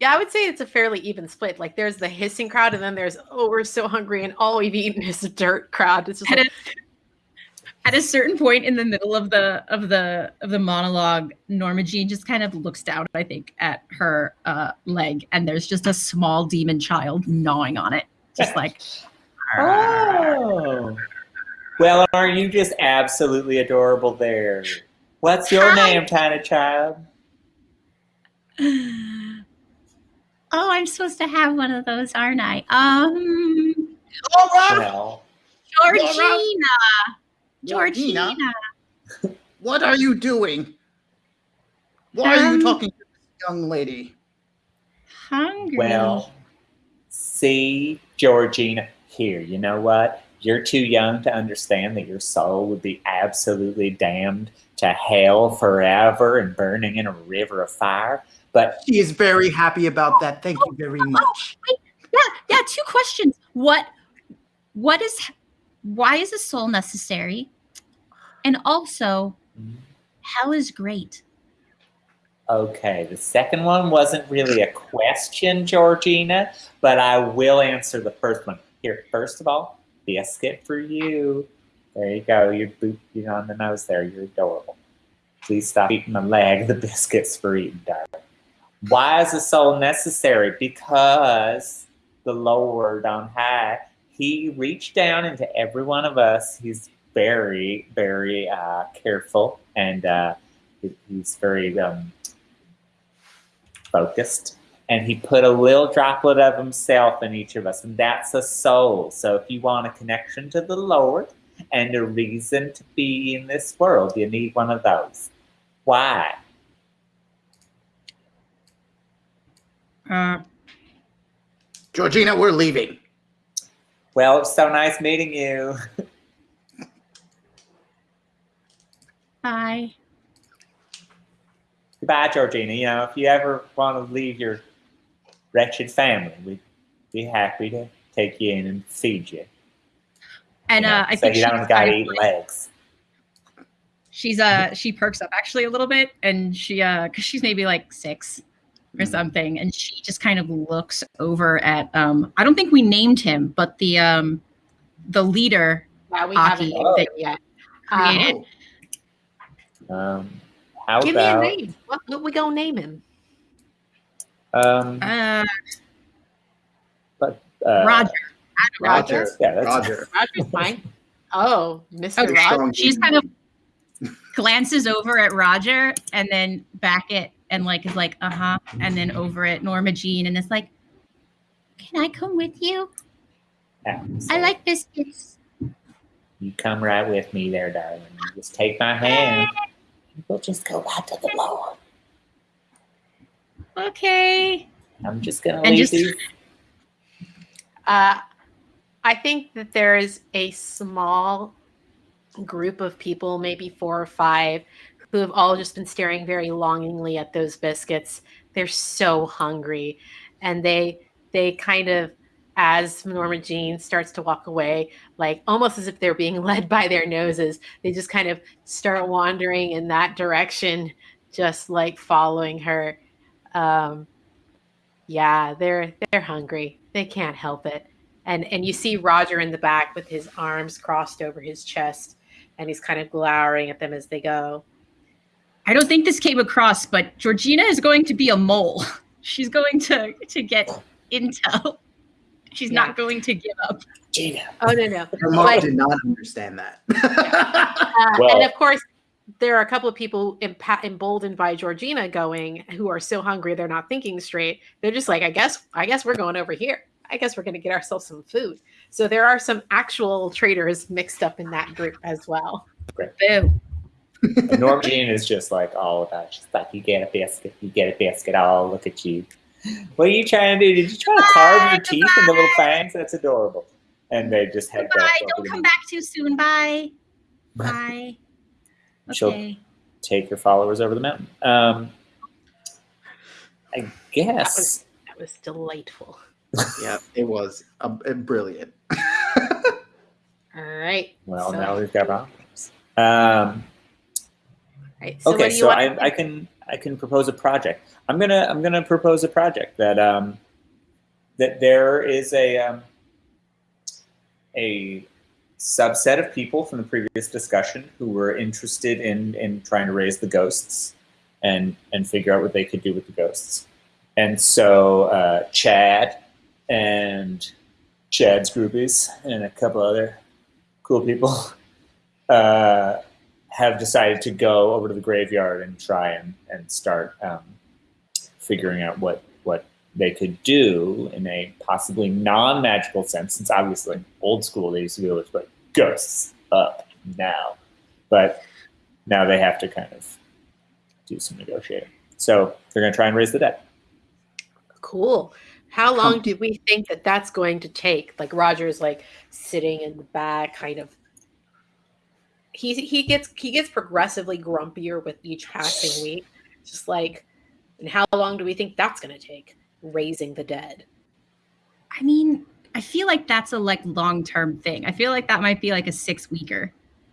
yeah, I would say it's a fairly even split. Like there's the hissing crowd, and then there's oh we're so hungry, and all we've eaten is dirt crowd. It's just like, a, at a certain point in the middle of the of the of the monologue, Norma Jean just kind of looks down, I think, at her uh, leg, and there's just a small demon child gnawing on it, just like. Oh. Well, are you just absolutely adorable there? What's your Hi. name, tiny child? Oh, I'm supposed to have one of those, aren't I? Um, Laura, Well, Georgina. Georgina, Georgina. what are you doing? Why are Um, you talking to this young lady? Hungry. well, see, Georgina, here, you know what? You're too young to understand that your soul would be absolutely damned to hell forever and burning in a river of fire. But She is very happy about that. Thank you very much. yeah, yeah. Two questions. What, what is, why is a soul necessary? And also, mm-hmm. hell is great. Okay, the second one wasn't really a question, Georgina, but I will answer the first one. Here, first of all, biscuit for you. There you go. You're booping on the nose there. You're adorable. Please stop eating my leg. The biscuit's for eating, darling. Why is the soul necessary? Because the Lord on high, He reached down into every one of us. He's very, very uh, careful and uh, he's very um, focused. And he put a little droplet of himself in each of us and that's a soul. So if you want a connection to the lord and a reason to be in this world you need one of those. Why? Uh, Georgina, we're leaving. well it's so nice meeting you bye. goodbye georgina you know if you ever want to leave your wretched family we'd be happy to take you in and feed you And You know, uh, I so think you she's don't gotta eat legs. she's uh she perks up actually a little bit and she uh because she's maybe like six or Mhm. something and she just kind of looks over at um i don't think we named him but the um the leader Yeah, we Aki. haven't named it yet. Um, created Um, how give me a name. What, what we gonna name him? um, uh uh, roger Roger. Yeah, that's Roger. Roger's fine. Oh, Mr. Okay. Roger. Strong she's kind of glances over at roger and then back at and like is like uh-huh and then over at norma jean and it's like can i come with you yeah, i like biscuits You come right with me there, darling. Just take my hand. We'll just go right to the Lord. okay I'm just gonna And leave just- these. Uh, I think that there is a small group of people, maybe four or five, who have all just been staring very longingly at those biscuits. They're so hungry, and they they kind of, as Norma Jean starts to walk away, like almost as if they're being led by their noses, they just kind of start wandering in that direction, just like following her. Um, yeah, they're they're hungry. They can't help it. And and you see Roger in the back with his arms crossed over his chest and he's kind of glowering at them as they go. I don't think this came across, but Georgina is going to be a mole. She's going to to get intel. She's Yeah. not going to give up. Gina. Oh no no. Her mom But- did not understand that. Uh, Well- and of course there are a couple of people empa- emboldened by Georgina going who are so hungry they're not thinking straight. They're just like, I guess I guess we're going over here. I guess we're going to get ourselves some food. So there are some actual traders mixed up in that group as well. Boo. And Norma Jean is just like all about. She's like, you get a biscuit, you get a biscuit. Oh, look at you. What are you trying to do? Did you try to carve your Goodbye, teeth in the little fangs? That's adorable. And they just head Goodbye. back. over Don't to come back too soon. Bye. Bye. She'll- Okay. take your followers over the mountain. Um, I guess. That was delightful. yeah, it was uh, brilliant. All right. Well, so, now we've got problems. Um, right, so okay, so I, I can I can propose a project. I'm gonna I'm gonna propose a project that um, that there is a um, a subset of people from the previous discussion who were interested in in trying to raise the ghosts and and figure out what they could do with the ghosts. And so uh, Chad and Chad's groupies and a couple other cool people uh, have decided to go over to the graveyard and try and, and start um, figuring out what what they could do in a possibly non-magical sense, since obviously old school they used to be able to put ghosts up now, but now they have to kind of do some negotiating. So they're going to try and raise the dead. Cool. How long do we think that that's going to take? Like Roger's like sitting in the back, kind of. He he gets he gets progressively grumpier with each passing week. Just like, and how long do we think that's going to take? Raising the dead. I mean, I feel like that's a like long term thing. I feel like that might be like a six weeker.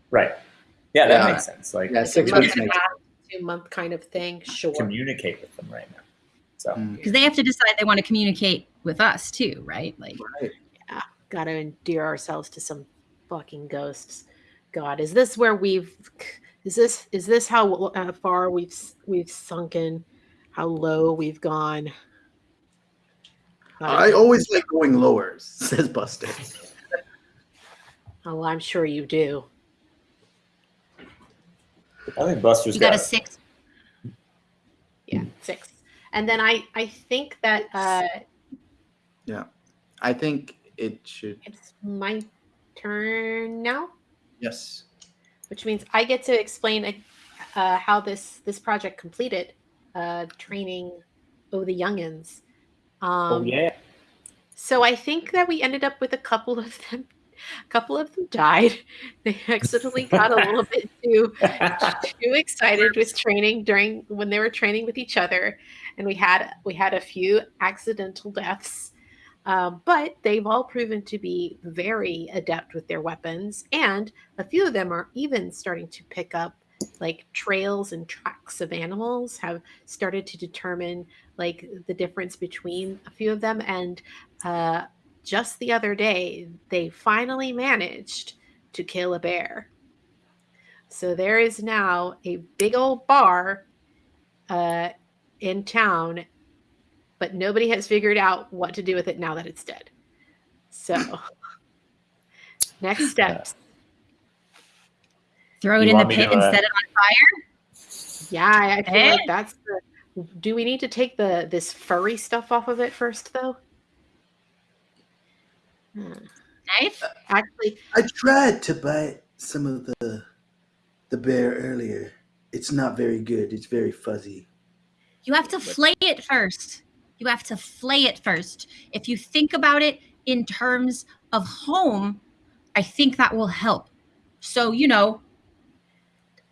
Right. Yeah, that Yeah. makes sense. Like Yeah, a six month weeks makes half, two month kind of thing. Sure. communicate with them right now. So Mm, Because they have to decide they want to communicate with us too, right? Like right. yeah, Got to endear ourselves to some fucking ghosts. God, is this where we've? Is this is this how uh, far we've we've sunken? How low we've gone? God, I always like going lower, says Buster. Oh, I'm sure you do. I think Buster's you got got, a six. Yeah, six. And then I I think that uh yeah, I think it should. it's my turn now, Yes. which means I get to explain uh, how this this project completed, uh, training oh the youngins. Um, Oh yeah. So I think that we ended up with a couple of them. A couple of them died. They accidentally got a little bit too too excited with training during when they were training with each other, and we had we had a few accidental deaths. Um, but they've all proven to be very adept with their weapons, and a few of them are even starting to pick up like trails and tracks of animals. Have started to determine like the difference between a few of them, and uh, just the other day they finally managed to kill a bear. So there is now a big old bar uh, in town, but nobody has figured out what to do with it now that it's dead. So, next steps. Throw it You in the pit to, and uh, set it on fire. Yeah, I I feel Eh? like that's the. Do we need to take the this furry stuff off of it first, though? Hmm. Knife? Actually, I tried to bite some of the the bear earlier. It's not very good. It's very fuzzy. You have to flay it first. You have to flay it first. If you think about it in terms of home, I think that will help. So you know,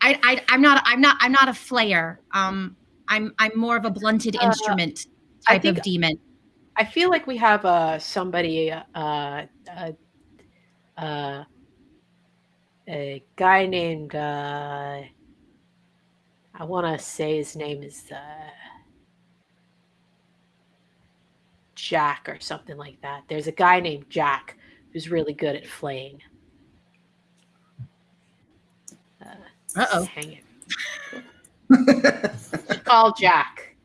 I, I I'm not I'm not I'm not a flayer. Um, I'm I'm more of a blunted Uh, instrument I type think- of demon. I feel like we have uh somebody uh uh uh a guy named uh I want to say his name is uh Jack or something like that. There's a guy named Jack who's really good at flaying. Uh, Uh-oh. Hang it. Call Jack.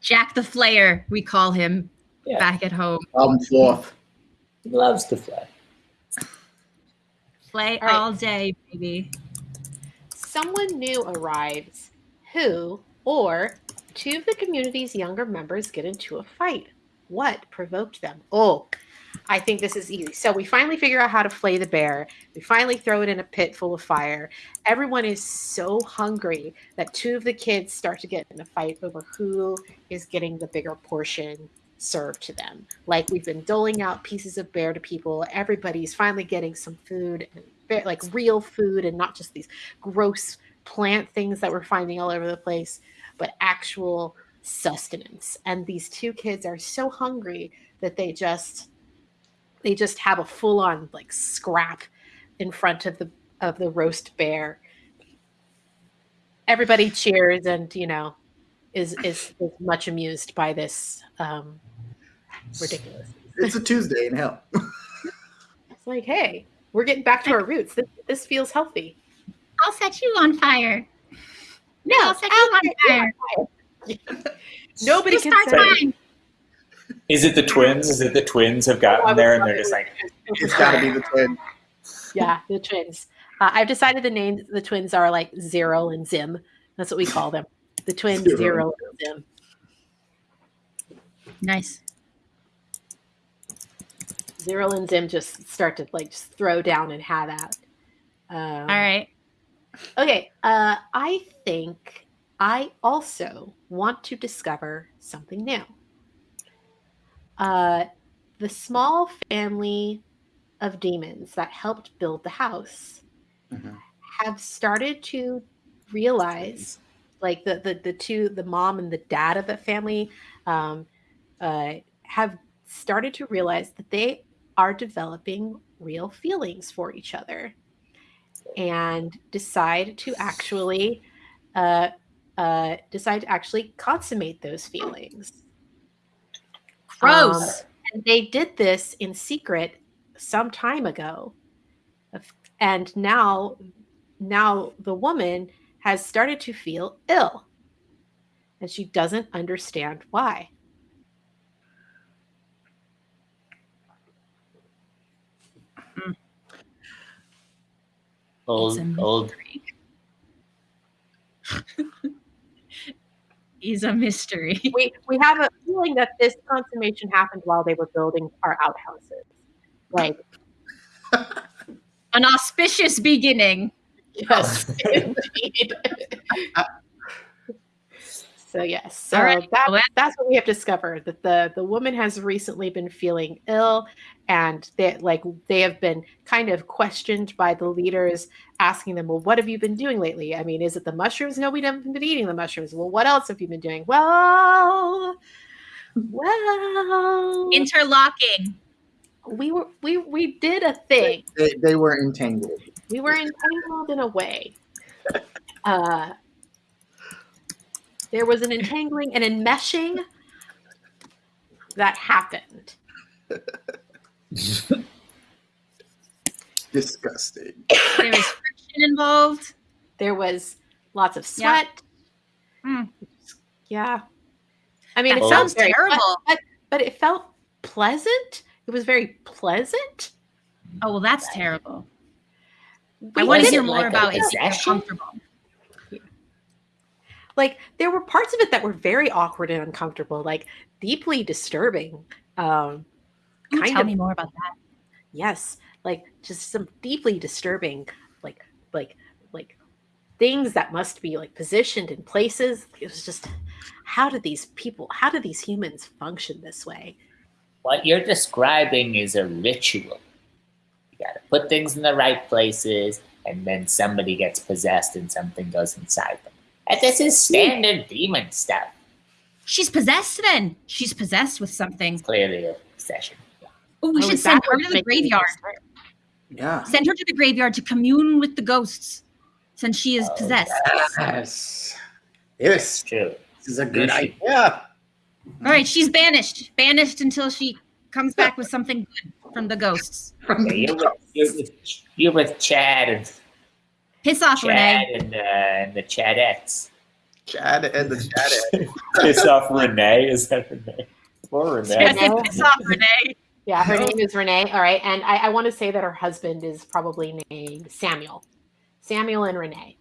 Jack the Flayer, we call him Yeah. back at home. Problem fourth. He loves to fly. Flay All right. all day, baby. someone new arrives who or two of the community's younger members get into a fight. What provoked them? Oh, I think this is easy. So we finally figure out how to flay the bear. We finally throw it in a pit full of fire. Everyone is so hungry that two of the kids start to get in a fight over who is getting the bigger portion served to them. Like we've been doling out pieces of bear to people. Everybody's finally getting some food, like real food, and not just these gross plant things that we're finding all over the place, but actual sustenance. And these two kids are so hungry that they just they just have a full on like scrap in front of the of the roast bear. Everybody cheers and you know is is, is much amused by this um ridiculous. It's a Tuesday in hell. It's like, hey, we're getting back to our roots. This, this feels healthy. I'll set you on fire. No, I'll set you on fire. Nobody You can say mine. Is it the twins? Is it the twins have Oh, gotten was there and they're just like, It's got to be the twins. yeah, the twins. Uh, I've decided the names the twins are like Zero and Zim. That's what we call them. The twins Zero. Zero and Zim. Nice. Zero and Zim just start to like just throw down and have at. Um, All right. Okay. Uh, I think I also want to discover something new. Uh, the small family of demons that helped build the house Mhm. have started to realize, like the, the the two, the mom and the dad of the family, um, uh, have started to realize that they are developing real feelings for each other and decide to actually uh, uh, decide to actually consummate those feelings. Gross. Um, and they did this in secret some time ago, and now, now the woman has started to feel ill, and she doesn't understand why. Old, It's a old. mystery. Is a mystery. we we have a feeling that this consummation happened while they were building our outhouses. Like An auspicious beginning. yes, indeed. So yes, so All right, that, well, that's what we have discovered that the the woman has recently been feeling ill, and they like they have been kind of questioned by the leaders, asking them, "Well, what have you been doing lately? I mean, is it the mushrooms? No, we haven't been eating the mushrooms. Well, what else have you been doing? Well, Well, Interlocking. we were we we did a thing. They, they were entangled. We were entangled in a way. Uh, there was an entangling and enmeshing that happened. Disgusting. There was friction involved. There was lots of Yeah. sweat. Mm. Yeah. I mean, That it sounds sounds very terrible. But, but it felt pleasant. It was very pleasant. Oh well, that's terrible. I want to hear more like a about it. so comfortable. Like there were parts of it that were very awkward and uncomfortable, like deeply disturbing. Um, Can you kind tell of me more about that? yes like just some deeply disturbing like like like things that must be like positioned in places it was just how do these people how do these humans function this way What you're describing is a ritual. You gotta put things in the right places, and then somebody gets possessed and something goes inside them. And this is standard demon stuff. She's possessed. Then she's possessed with something. Clearly a possession. Oh, we Oh, should send her to the graveyard. Yeah. Send her to the graveyard to commune with the ghosts, since she is Oh, possessed. Yes. Yes. True. This is a good Yes. idea. All right, she's banished. Banished until she comes back with something good from the ghosts. From Yeah, the you're, with, you're, with, you're with Chad and Piss off, Chad Renee. and, uh, and the Chadettes. Chad and the Chad. Piss off Renee. Is that Renee? Or I Renee? said piss off, Renee. yeah her No. name is renee all right and I, I want to say that her husband is probably named samuel samuel and renee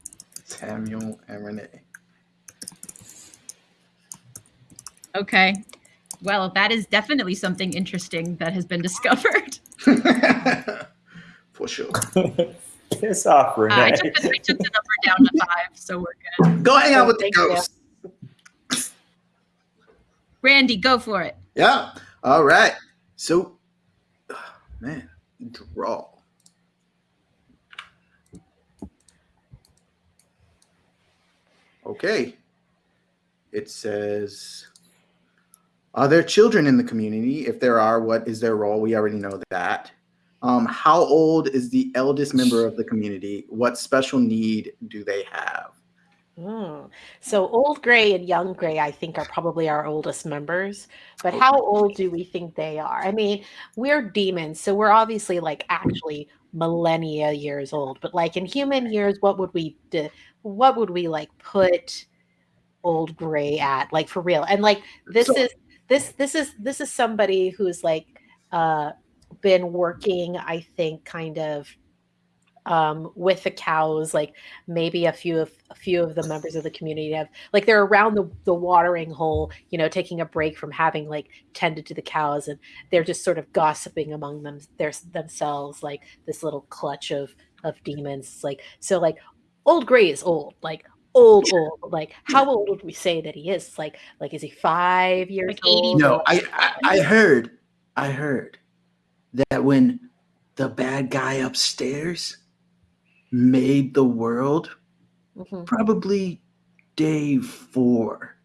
Samuel and Renee. Okay. Well, that is definitely something interesting that has been discovered. For sure. Piss off Uh, I, took the, I took the number down to five, so we're good. Go hang out with the Thank you. Randy, go for it. Yeah. All right. So, man, draw. Okay. It says, Are there children in the community? If there are, what is their role? We already know that. Um, how old is the eldest member of the community? What special need do they have? Mm. So old gray and young gray, I think, are probably our oldest members. But how old do we think they are? I mean, we're demons, so we're obviously like actually millennia years old. But like in human years, what would we do? What would we like put old gray at? Like for real? And like this So- is this this is this is somebody who's like uh been working, I think, kind of um with the cows like maybe a few of a few of the members of the community have like they're around the, the watering hole you know taking a break from having like tended to the cows and they're just sort of gossiping among them their, themselves like this little clutch of of demons like so like old gray is old like old old like how old would we say that he is? Like like is he five years Like 80. old? No, I, I I heard, I heard that when the bad guy upstairs made the world, Mhm. probably day four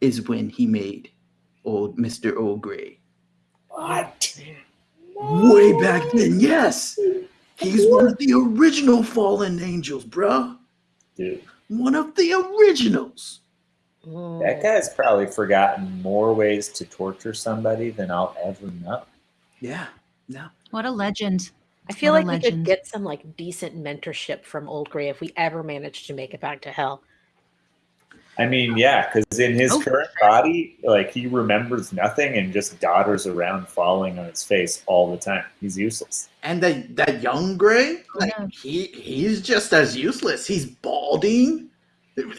is when he made old Mr. Old Gray. What? Way back then, yes. He's one of the original fallen angels, bruh. Dude, One of the originals. Mm. that guy's probably forgotten more ways to torture somebody than I'll ever know. Yeah. No. What a legend. I feel What like a we could get some like decent mentorship from Old Gray if we ever managed to make it back to hell. I mean, yeah, because in his Oh, current body, like he remembers nothing and just dodders around falling on his face all the time. He's useless. And that that young gray, Oh, like yeah. he he's just as useless. He's balding.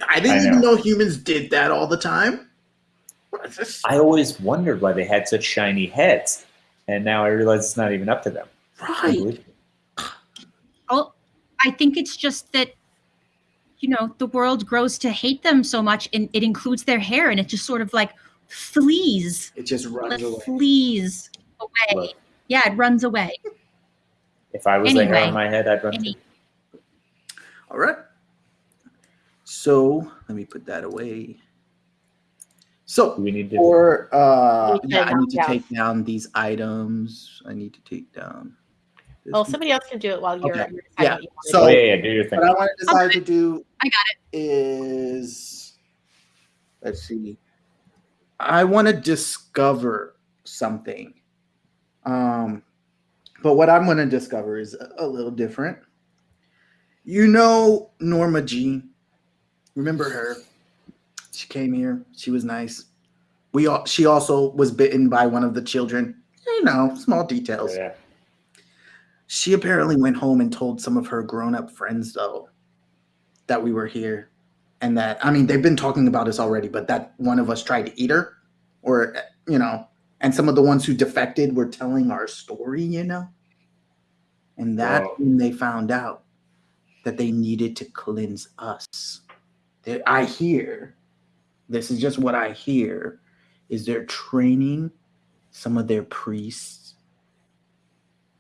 I didn't I even know. know humans did that all the time. What is this? I always wondered why they had such shiny heads, and now I realize it's not even up to them. Right. Unbelievable. Oh, I think it's just that, you know, the world grows to hate them so much, and it includes their hair, and it just sort of like flees, It just runs like away. flees away. Look, Yeah, it runs away. if I was the hair on my head, I'd run. Any- All right. So let me put that away. So we need to? for uh, You need to yeah, I need to knock take down these items. I need to take down. this Well, somebody else can do it while you're. Okay. you're Yeah. you So- oh yeah, yeah. Do your thing. What I want to decide to do I got it. Is let's see. I want to discover something. Um but what I'm going to discover is a, a little different. You know Norma Jean? Remember her? She came here. She was nice. We all, she also was bitten by one of the children. You know, small details. Yeah. She apparently went home and told some of her grown-up friends though that we were here and that I mean they've been talking about us already, but that one of us tried to eat her or you know, and some of the ones who defected were telling our story, you know. And that Wow. when they found out that they needed to cleanse us. That I hear, this is just what I hear, is they're training some of their priests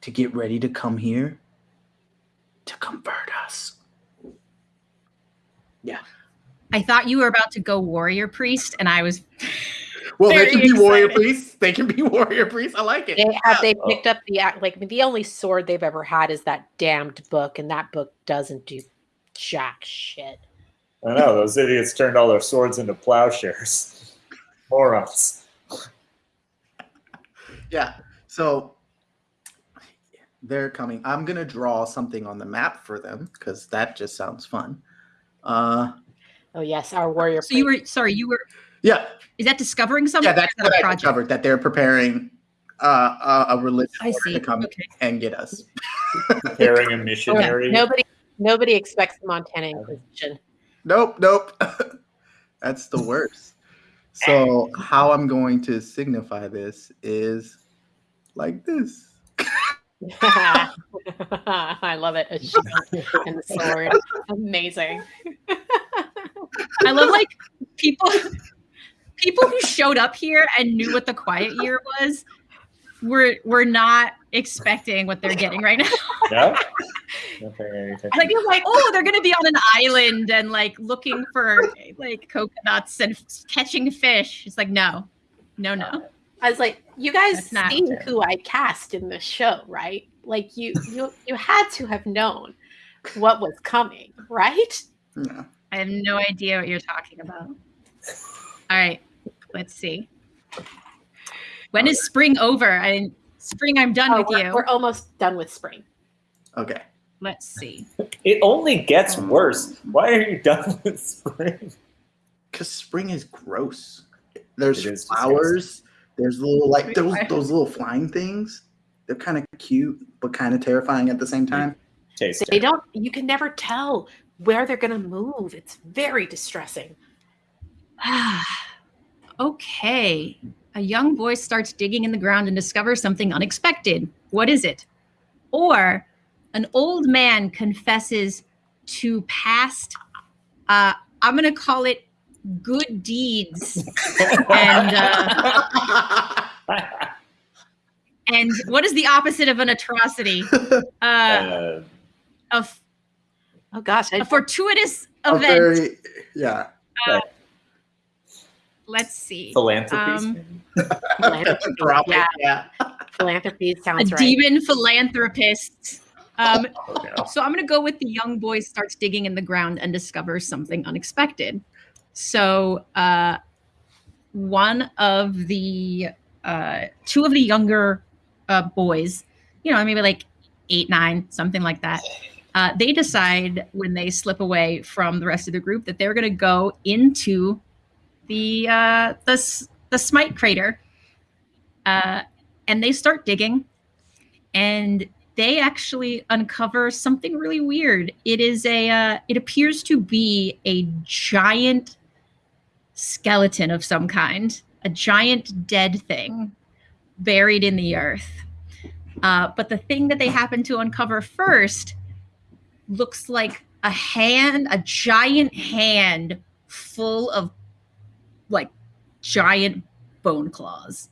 to get ready to come here to convert us. Yeah. I thought you were about to go warrior priest, and I was Well, they can be warrior priests. They can be warrior priests. I like it. They have they Oh. picked up the act like the only sword they've ever had is that damned book, and that book doesn't do jack shit. I know those idiots turned all their swords into plowshares. Morons. Yeah. So they're coming. I'm gonna draw something on the map for them because that just sounds fun. Uh, Oh yes, our warrior. so you were sorry you were yeah, is that discovering something? yeah. That's is that what a I project? discovered that they're preparing uh, a, a religious I see. to come Okay. and get us. Preparing a missionary. Nobody nobody expects the Montana Inquisition. Nope, nope. That's the worst. So how I'm going to signify this is like this. I love it. A shield and the sword. Amazing. I love like people people who showed up here and knew what the quiet year was were were not expecting what they're getting right now. No. Not paying any attention. like they're like, oh, they're gonna be on an island and like looking for like coconuts and f- catching fish. It's like no, no, no. I was like, you guys That's seen fair. who I cast in the show, right? Like you you you had to have known what was coming, right? Yeah. I have no idea what you're talking about. All right, let's see. When is spring over? I spring. I'm done Oh, with we're, you. we're almost done with spring. Okay. Let's see. It only gets um, worse. Why are you done with spring? Because spring is gross. There's It is flowers. There's little like those those little flying things. They're kind of cute, but kind of terrifying at the same time. Taste They it. don't you can never tell where they're gonna move. It's very distressing. okay. A young boy starts digging in the ground and discovers something unexpected. What is it? Or an old man confesses to past, uh, I'm going to call it good deeds. and, uh, and what is the opposite of an atrocity? Uh, Uh, a, Oh gosh, I, a fortuitous A event. very yeah. Let's see. philanthropies. Um, philanthropy, Drop yeah. Yeah. philanthropy A sounds right. demon philanthropist. Um, Oh, no. So I'm going to go with the young boy starts digging in the ground and discovers something unexpected. So uh, one of the uh, two of the younger uh, boys, you know, maybe like eight, nine, something like that. Uh, they decide when they slip away from the rest of the group that they're going to go into the uh, the the Smite crater, uh, and they start digging, and they actually uncover something really weird. It is a uh, it appears to be a giant skeleton of some kind, a giant dead thing buried in the earth. Uh, but the thing that they happen to uncover first looks like a hand, a giant hand full of giant bone claws,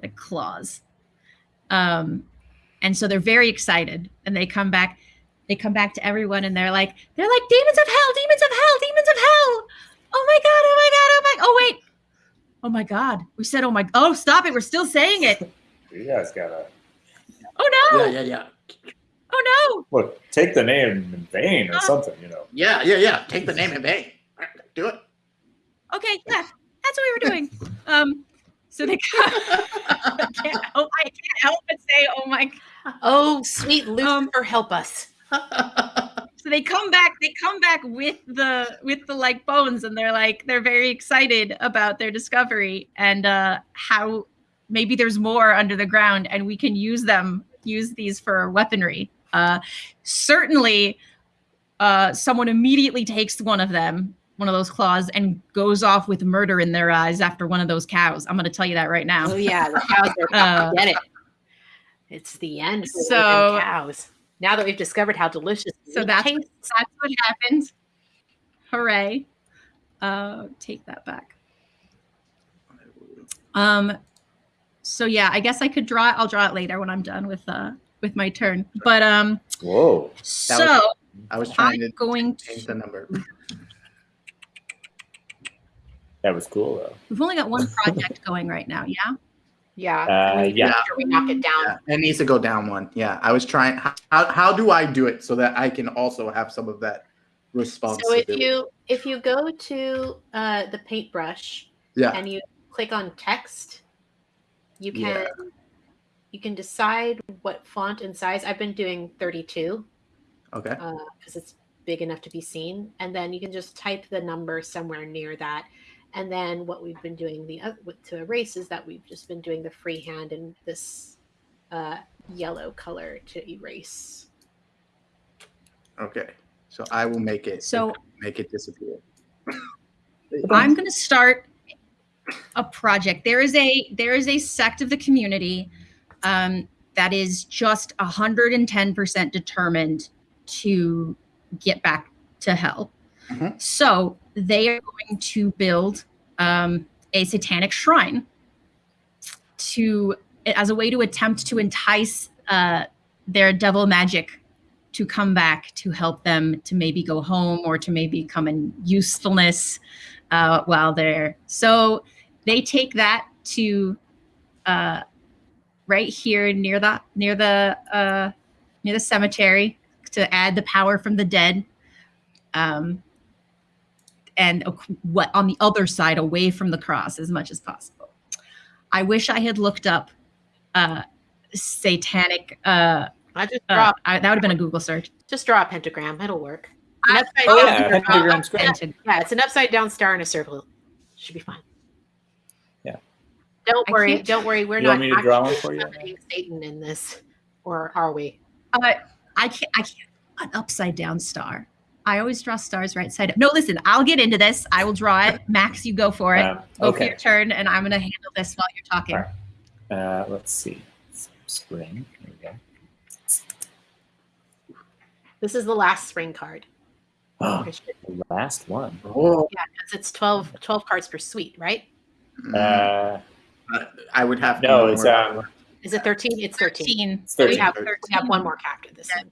like claws. Um, and so they're very excited and they come back they come back to everyone and they're like they're like demons of hell demons of hell demons of hell oh my god oh my god oh my oh wait Oh my God. We said, oh my, oh, stop it. We're still saying it. You guys gotta Oh no. Yeah, yeah, yeah. Oh no! look. Take the name in vain or Uh, something. You know. Yeah, yeah, yeah. Take the name in vain. Do it. Okay. Yeah. That's what we were doing. Um, so they, I can't help, I can't help but say, oh my God. Oh, sweet Um, Lucifer, help us. So they come back, they come back with the, with the like bones and they're like, they're very excited about their discovery and uh, how maybe there's more under the ground and we can use them, use these for weaponry. Uh, certainly, uh, someone immediately takes one of them, one of those claws, and goes off with murder in their eyes after one of those cows. I'm going to tell you that right now. Oh yeah, the cows are Uh, get it. It's the end. For so- so cows. Now that we've discovered how delicious, So that's- tastes, That's what happened. Hooray. Uh, take that back. Um, so yeah, I guess I could draw it. I'll draw it later when I'm done with uh with my turn. But um, Whoa. so I was trying to I'm going change to. the number. That was cool though. We've only got one project going right now. Yeah. yeah. Uh, yeah. sure we knock it down. Yeah, it needs to go down one. Yeah, I was trying. How, how do I do it so that I can also have some of that responsibility? So if you if you go to uh, the paintbrush yeah, and you click on text, you can Yeah. you can decide what font and size. I've been doing 32 okay. because it's big enough to be seen, and then you can just type the number somewhere near that. And then what we've been doing the oth- with to erase is that we've just been doing the freehand and this uh, yellow color to erase. Okay. So I will make it. So make it disappear. I'm going to start a project. There is a there is a sect of the community um, that is just 110% determined to get back to hell. Mhm. So they are going to build um, a satanic shrine to as a way to attempt to entice uh, their devil magic to come back to help them to maybe go home or to maybe come in usefulness uh, while they're so they take that to uh, right here near the near the uh, near the cemetery to add the power from the dead um, and what on the other side away from the cross as much as possible i wish i had looked up uh, satanic uh, I just uh, draw I, that would have been a google search just draw a pentagram. It'll work. I- An upside Oh down- yeah, draw- pentagram's great. Painted. Yeah, it's an upside down star in a circle. Should be fine. Yeah. Don't I worry. Don't worry. We're You not want me to draw one for you? Satan in this, or are we? Uh, I can't. I can't. An upside down star. I always draw stars right side up. No, listen. I'll get into this. I will draw it. Max, you go for it. Um, Go for okay. your turn, and I'm gonna handle this while you're talking. All right. Uh, let's see. Spring. Here we go. This is the last spring card. Oh, Because the last one. Oh, it's 12, 12 cards per suite, right? Uh, I would have. to no, know it's more. um, Is it 13? It's 13. Thirteen. it's So we 13. have, we have one more after this one.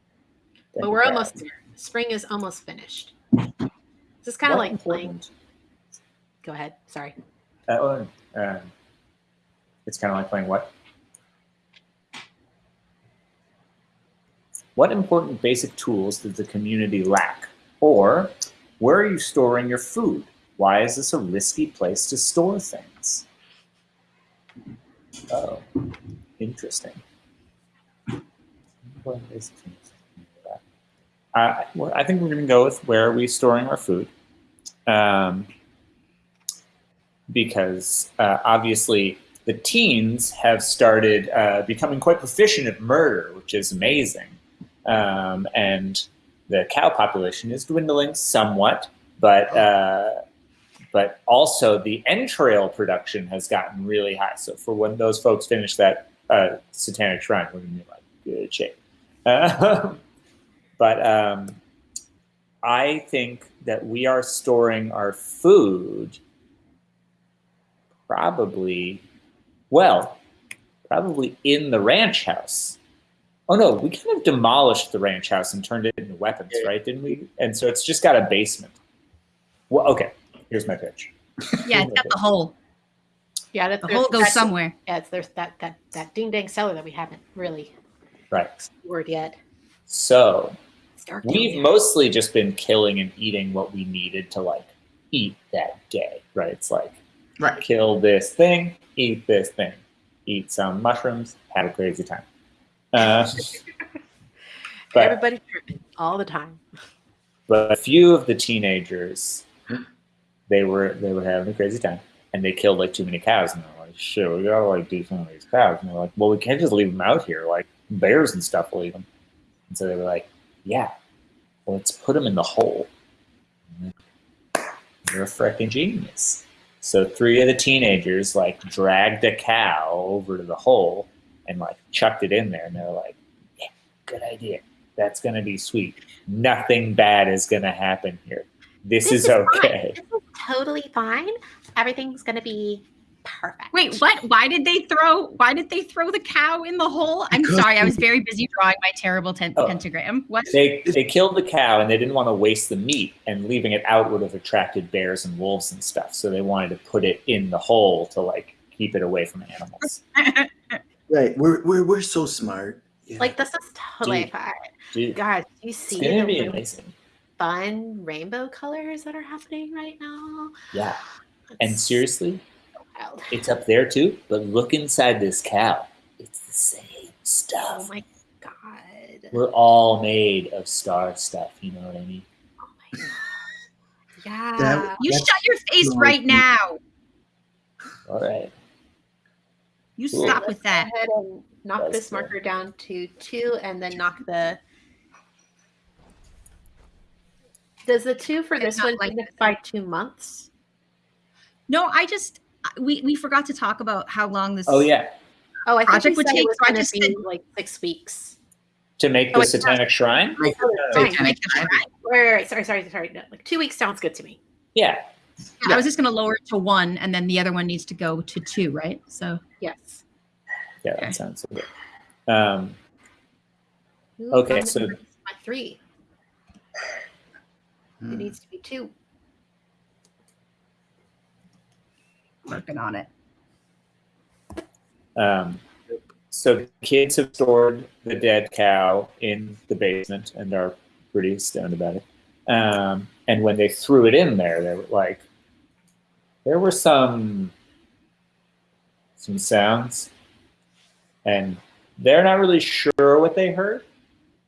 But we're almost there. Spring is almost finished. This is kind of like playing. Go ahead. Sorry. Uh, um, it's kind of like playing what? What important basic tools does the community lack? Or where are you storing your food? Why is this a risky place to store things? Oh, interesting. What is- Uh, well, I think we're going to go with where are we storing our food? Um, because uh, obviously the teens have started uh, becoming quite proficient at murder, which is amazing. Um, and the cow population is dwindling somewhat, but uh, but also the entrail production has gotten really high. So for when those folks finish that uh, satanic shrine, we're gonna be like good shape. But um, I think that we are storing our food probably, well, probably in the ranch house. Oh no, we kind of demolished the ranch house and turned it into weapons, right? Didn't we? And so it's just got a basement. Well, okay. Here's my pitch. Yeah, it's got the hole. Yeah, that's The hole goes somewhere. Yeah, it's there's that that that ding dang cellar that we haven't really Right. explored yet. So It's dark. we've there. mostly just been killing and eating what we needed to like eat that day, right? It's like Right. kill this thing, eat this thing, eat some mushrooms, have a crazy time. Uh, but Everybody all the time. but a few of the teenagers, they were they were having a crazy time, and they killed like too many cows, and they're like, "Shit, we gotta like do some of these cows." And they're like, "Well, we can't just leave them out here. Like bears and stuff will eat them." And so they were like, "Yeah, well, let's put them in the hole." You're a freaking genius. So three of the teenagers like dragged a cow over to the hole and like chucked it in there, and they're like, "Yeah, good idea. That's gonna be sweet. Nothing bad is gonna happen here. This, This is is okay." This is totally fine. Everything's gonna be perfect. Wait, what? Why did they throw? Why did they throw the cow in the hole? I'm Because sorry, I was very busy drawing my terrible ten- Oh. pentagram. What? They they killed the cow and they didn't want to waste the meat, and leaving it out would have attracted bears and wolves and stuff. So they wanted to put it in the hole to like keep it away from animals. Right. We're we're we're so smart. Yeah. Like this is totally Dude. fine. Dude, Guys, do you it's gonna be really amazing. fun rainbow colors that are happening right now? Yeah. And seriously, wild. it's up there too. But look inside this cow. It's the same oh stuff. Oh my god. We're all made of star stuff. You know what I mean? Oh my god. Yeah. That- You shut your face so right now. All right. You Cool. stop Let's with go that. ahead and knock That's this cool. marker down to two and then knock the does the two for It's this not one like signify two months? No, I just we we forgot to talk about how long this. Oh yeah. Oh, I think Project we would take, so I just be said- like six weeks. To make Oh, the satanic shrine. Like, Oh. Satanic Shrine. shrine. Wait, wait, wait, sorry, sorry, sorry. No, like two weeks sounds good to me. Yeah. I was just gonna lower it to one, and then the other one needs to go to two, right? So Yes. Yeah, Okay. that sounds good. Um, Ooh, Okay, so- my three. It needs to be two. Working on it. Um, so kids have stored the dead cow in the basement and are pretty stoned about it. Um, and when they threw it in there, they were like, there were some some sounds, and they're not really sure what they heard.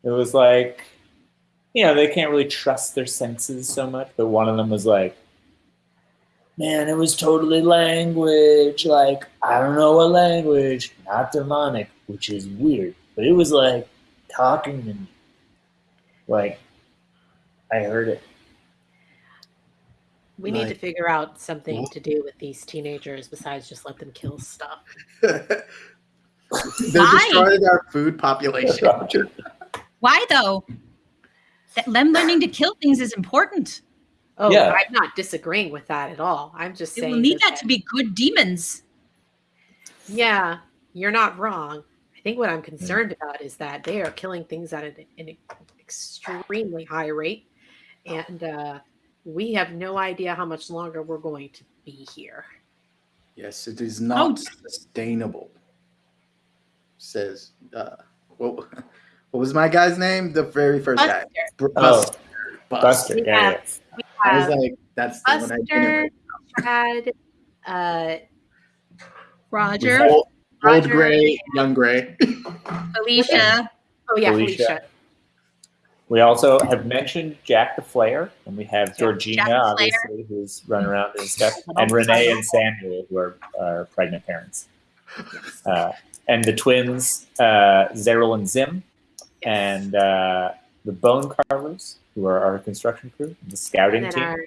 It was like, you know, they can't really trust their senses so much. But one of them was like, man, it was totally language. Like, I don't know what language, not demonic, which is weird. But it was like talking to me. Like, I heard it. We need to figure out something What? to do with these teenagers besides just let them kill stuff. They Why? destroyed our food population. Why though? That them learning to kill things is important. Oh, Yeah. I'm not disagreeing with that at all. I'm just They saying will need that- that to be good demons. Yeah, you're not wrong. I think what I'm concerned about is that they are killing things at an, an extremely high rate, and uh, we have no idea how much longer we're going to be here. Yes, it is not Oh. sustainable. Says, uh, what, what was my guy's name? The very first guy. Buster, Oh, Buster. Buster. Yeah, Yeah. Yeah. I was like, that's the one I Buster, didn't. Chad, uh, Roger, Old, old Roger, gray, young gray. Alicia. oh yeah, Alicia. Felicia. We also have mentioned Jack the Flayer, and we have Georgina, Jack the Flayer. obviously, who's running around and stuff, and Renee and Samuel, who are, are pregnant parents. Uh, and the twins, uh, Zeril and Zim, and uh, the Bone Carvers, who are our construction crew, the scouting and team. our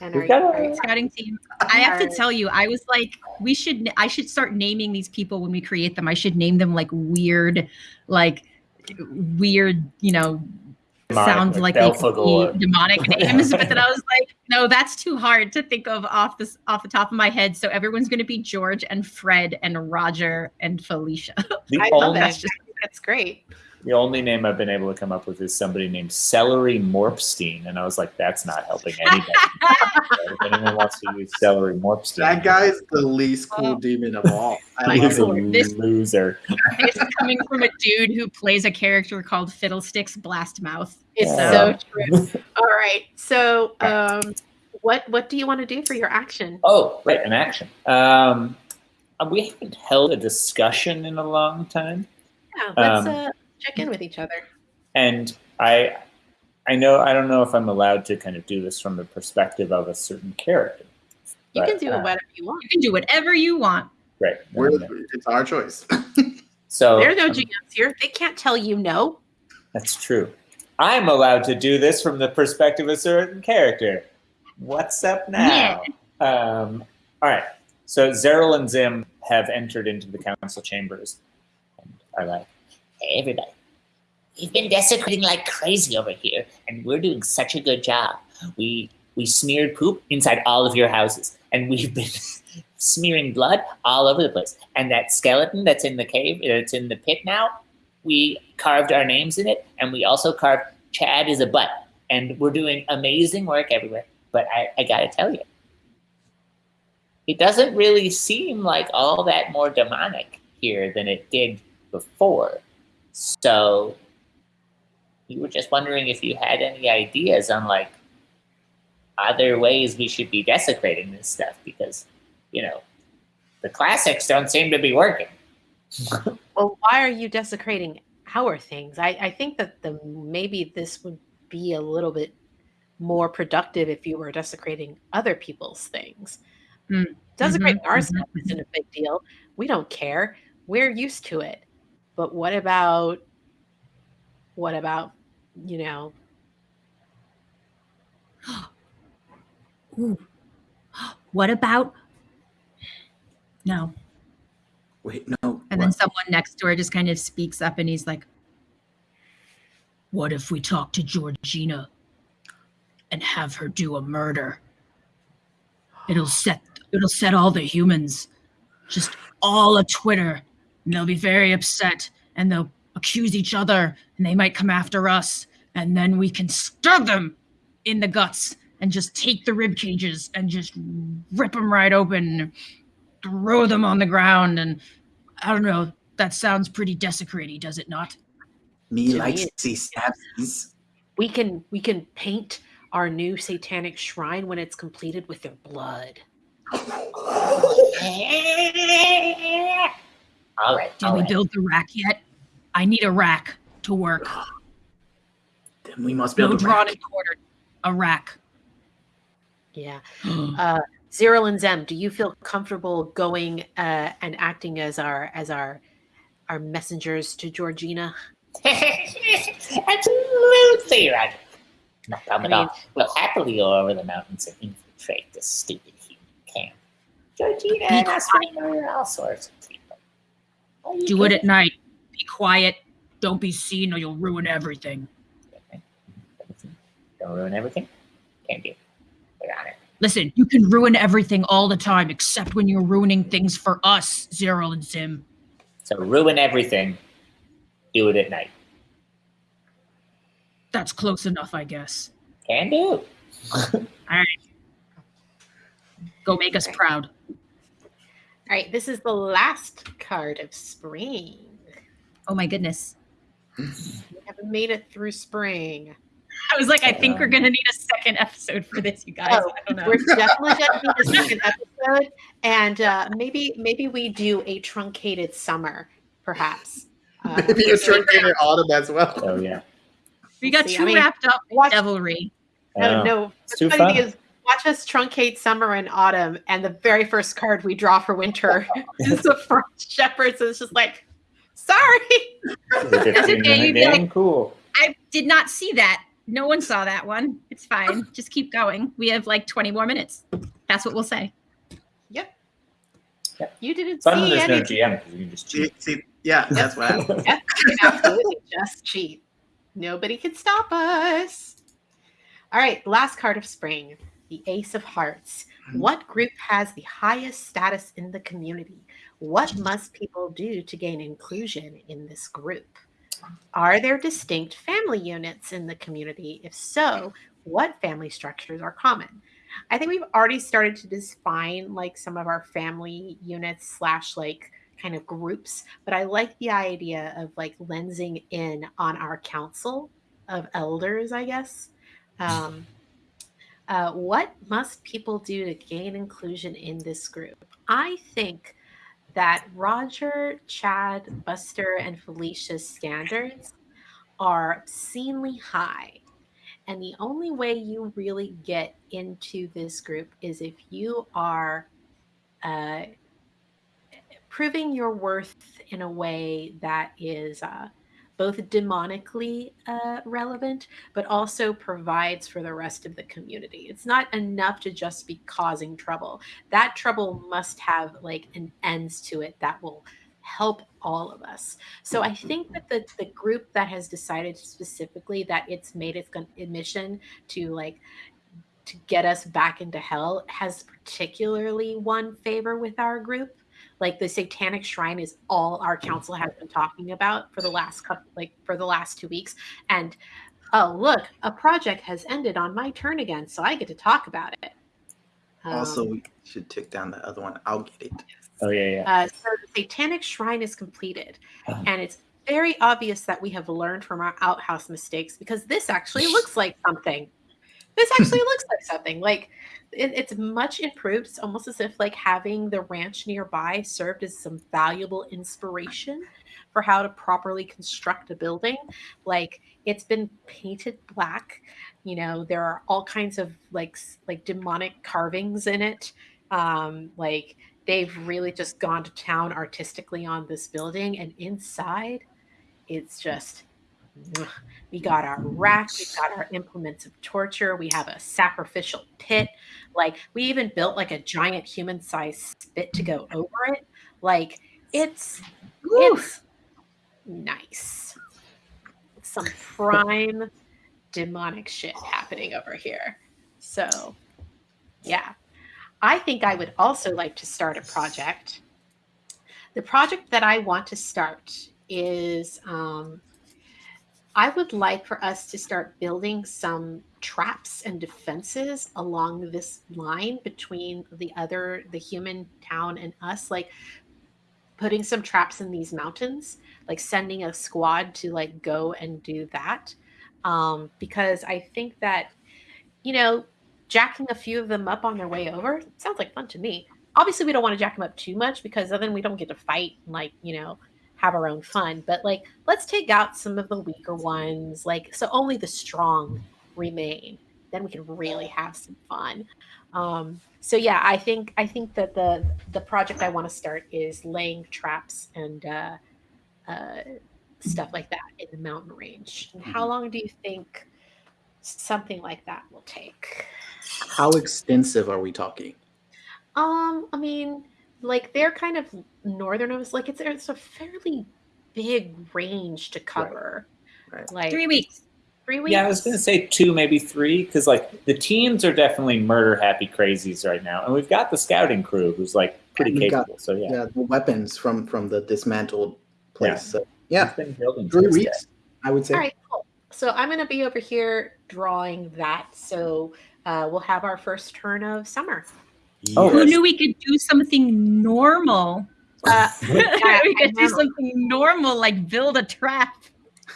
and We've our, got our- scouting team. I have to tell you, I was like, we should, I should start naming these people when we create them. I should name them like weird, like weird, you know, Demonic, sounds like like they could be demonic names. but then I was like, no, that's too hard to think of off this off the top of my head. So everyone's going to be George and Fred and Roger and Felicia. The I love only, that. That's great. The only name I've been able to come up with is somebody named Celery Morpstein, and I was like, that's not helping anybody. if anyone wants to use Celery Morpstein, That guy's the least cool demon of all. I he's a love. This- loser. This is coming from a dude who plays a character called Fiddlesticks Blastmouth. It's Yeah. so true. All right. So, um, what what do you want to do for your action? Oh, right, an action. Um, we haven't held a discussion in a long time, Yeah, let's Um, uh, check in with each other. and I, I know I don't know if I'm allowed to kind of do this from the perspective of a certain character. You but, can do uh, whatever you want. You can do whatever you want. Right. We're, um, it's our choice. So There are no GMs here. They can't tell you no. That's true. I'm allowed to do this from the perspective of a certain character. What's up now? Um, all right. So Zeril and Zim have entered into the council chambers and are like, Hey, everybody. We've been desecrating like crazy over here, and we're doing such a good job. We we smeared poop inside all of your houses, and we've been smearing blood all over the place. And that skeleton that's in the cave, uh, that's in the pit now, we carved our names in it, and we also carved Chad is a butt. And we're doing amazing work everywhere. But I, I gotta tell you, it doesn't really seem like all that more demonic here than it did before. So we were just wondering if you had any ideas on like other ways we should be desecrating this stuff because, you know, the classics don't seem to be working. Well, why are you desecrating our things? I, I think that the maybe this would be a little bit more productive if you were desecrating other people's things. Mm. Desecrating our mhm, stuff isn't a big deal. We don't care. We're used to it. But what about what about, you know, Ooh. What about? No. Wait, no. And then someone next door just kind of speaks up and he's like, What if we talk to Georgina and have her do a murder? It'll set it'll set all the humans just all a Twitter and they'll be very upset and they'll accuse each other and they might come after us and then we can stab them in the guts and just take the rib cages and just rip them right open throw them on the ground and I don't know. That sounds pretty desecrating, does it not? me to me, likes to see stabs. we can we can paint our new satanic shrine when it's completed with their blood. all right. Did all we right. build the rack yet? I need a rack to work. Then we must build No a drawn rack. and quartered. A rack. Yeah. Uh, Zero and Zem, do you feel comfortable going uh, and acting as our as our our messengers to Georgina? Absolutely, Roger. No problem I at mean- all. We'll happily go over the mountains and infiltrate this stupid human camp. Georgina and us will murder all sorts of people. Are you Do it at night. Be quiet. Don't be seen or you'll ruin everything. Don't ruin everything. Can't do. We're it. Listen, you can ruin everything all the time except when you're ruining things for us, Zero and Zim. So ruin everything. Do it at night. That's close enough, I guess. Can do. All right. Go make us proud. All right, this is the last card of spring. Oh my goodness. We haven't made it through spring. I was like, I think we're gonna need a second episode for this, you guys. Oh, I don't know. We're definitely going to need a second episode, and uh, maybe maybe we do a truncated summer, perhaps. Uh, Maybe a truncated autumn as well. oh yeah. We got See, I too mean, wrapped up in watch- devilry. No, Oh, no. it's The too funny thing fun. is, watch us truncate summer and autumn, and the very first card we draw for winter is the frost shepherds. And it's just like, sorry. The 15 okay, you'd be like- cool. I did not see that. No one saw that one. It's fine. Just keep going. We have like 20 more minutes. That's what we'll say. Yep. Yep. You didn't Fun when see there's no. GM because you can just cheat. see, yeah, that's what happened. You can absolutely just cheat. Nobody can stop us. All right, last card of spring, the Ace of Hearts. What group has the highest status in the community? What must people do to gain inclusion in this group? Are there distinct family units in the community? If so, what family structures are common? I think we've already started to define like some of our family units slash like kind of groups, but I like the idea of like lensing in on our council of elders, I guess. Um, uh, what must people do to gain inclusion in this group? I think that Roger, Chad, Buster, and Felicia's standards are obscenely high. And the only way you really get into this group is if you are uh, proving your worth in a way that is uh, both demonically uh, relevant, but also provides for the rest of the community. It's not enough to just be causing trouble. That trouble must have like an ends to it that will help all of us. So I think that the the group that has decided specifically that it's made its mission to like to get us back into hell has particularly won favor with our group like the satanic shrine is all our council has been talking about for the last couple like for the last two weeks and oh look a project has ended on my turn again so i get to talk about it also, Um, we should tick down the other one. I'll get it. Oh yeah, yeah. uh, so the satanic shrine is completed Uh-huh. and it's very obvious that we have learned from our outhouse mistakes because this actually looks like something this actually looks like something like it, it's much improved. It's almost as if like having the ranch nearby served as some valuable inspiration for how to properly construct a building. Like it's been painted black you know there are all kinds of like s- like demonic carvings in it. Um like they've really just gone to town artistically on this building and inside it's just. We got our rack we've got our implements of torture we have a sacrificial pit. Like we even built like a giant human sized spit to go over it. Like it's it's nice. Some prime demonic shit happening over here. So yeah. I think i would also like to start a project. The project that i want to start is um, I would like for us to start building some traps and defenses along this line between the other, the human town and us, like putting some traps in these mountains, like sending a squad to like go and do that. Um, because I think that, you know, jacking a few of them up on their way over sounds like fun to me. Obviously, we don't want to jack them up too much because then we don't get to fight like, you know, have our own fun. But like, let's take out some of the weaker ones, like so only the strong remain. Then we can really have some fun. Um, so yeah, I think I think that the the project I want to start is laying traps and uh, uh, stuff like that in the mountain range. And how long do you think something like that will take? How extensive are we talking? Um, I mean, like they're kind of northern of us. Like it's it's a fairly big range to cover. Right. Like Three weeks. Three weeks. Yeah, I was gonna say two, maybe three, because like the teams are definitely murder happy crazies right now, and we've got the scouting crew who's like pretty And we've got- capable. so yeah, Yeah, the weapons from from the dismantled place. Yeah. So yeah, been three towards weeks, I would say. All right, cool. So I'm gonna be over here drawing that. So uh, we'll have our first turn of summer. Oh, Who knew we could do something normal? Uh, we could do something normal like build a trap.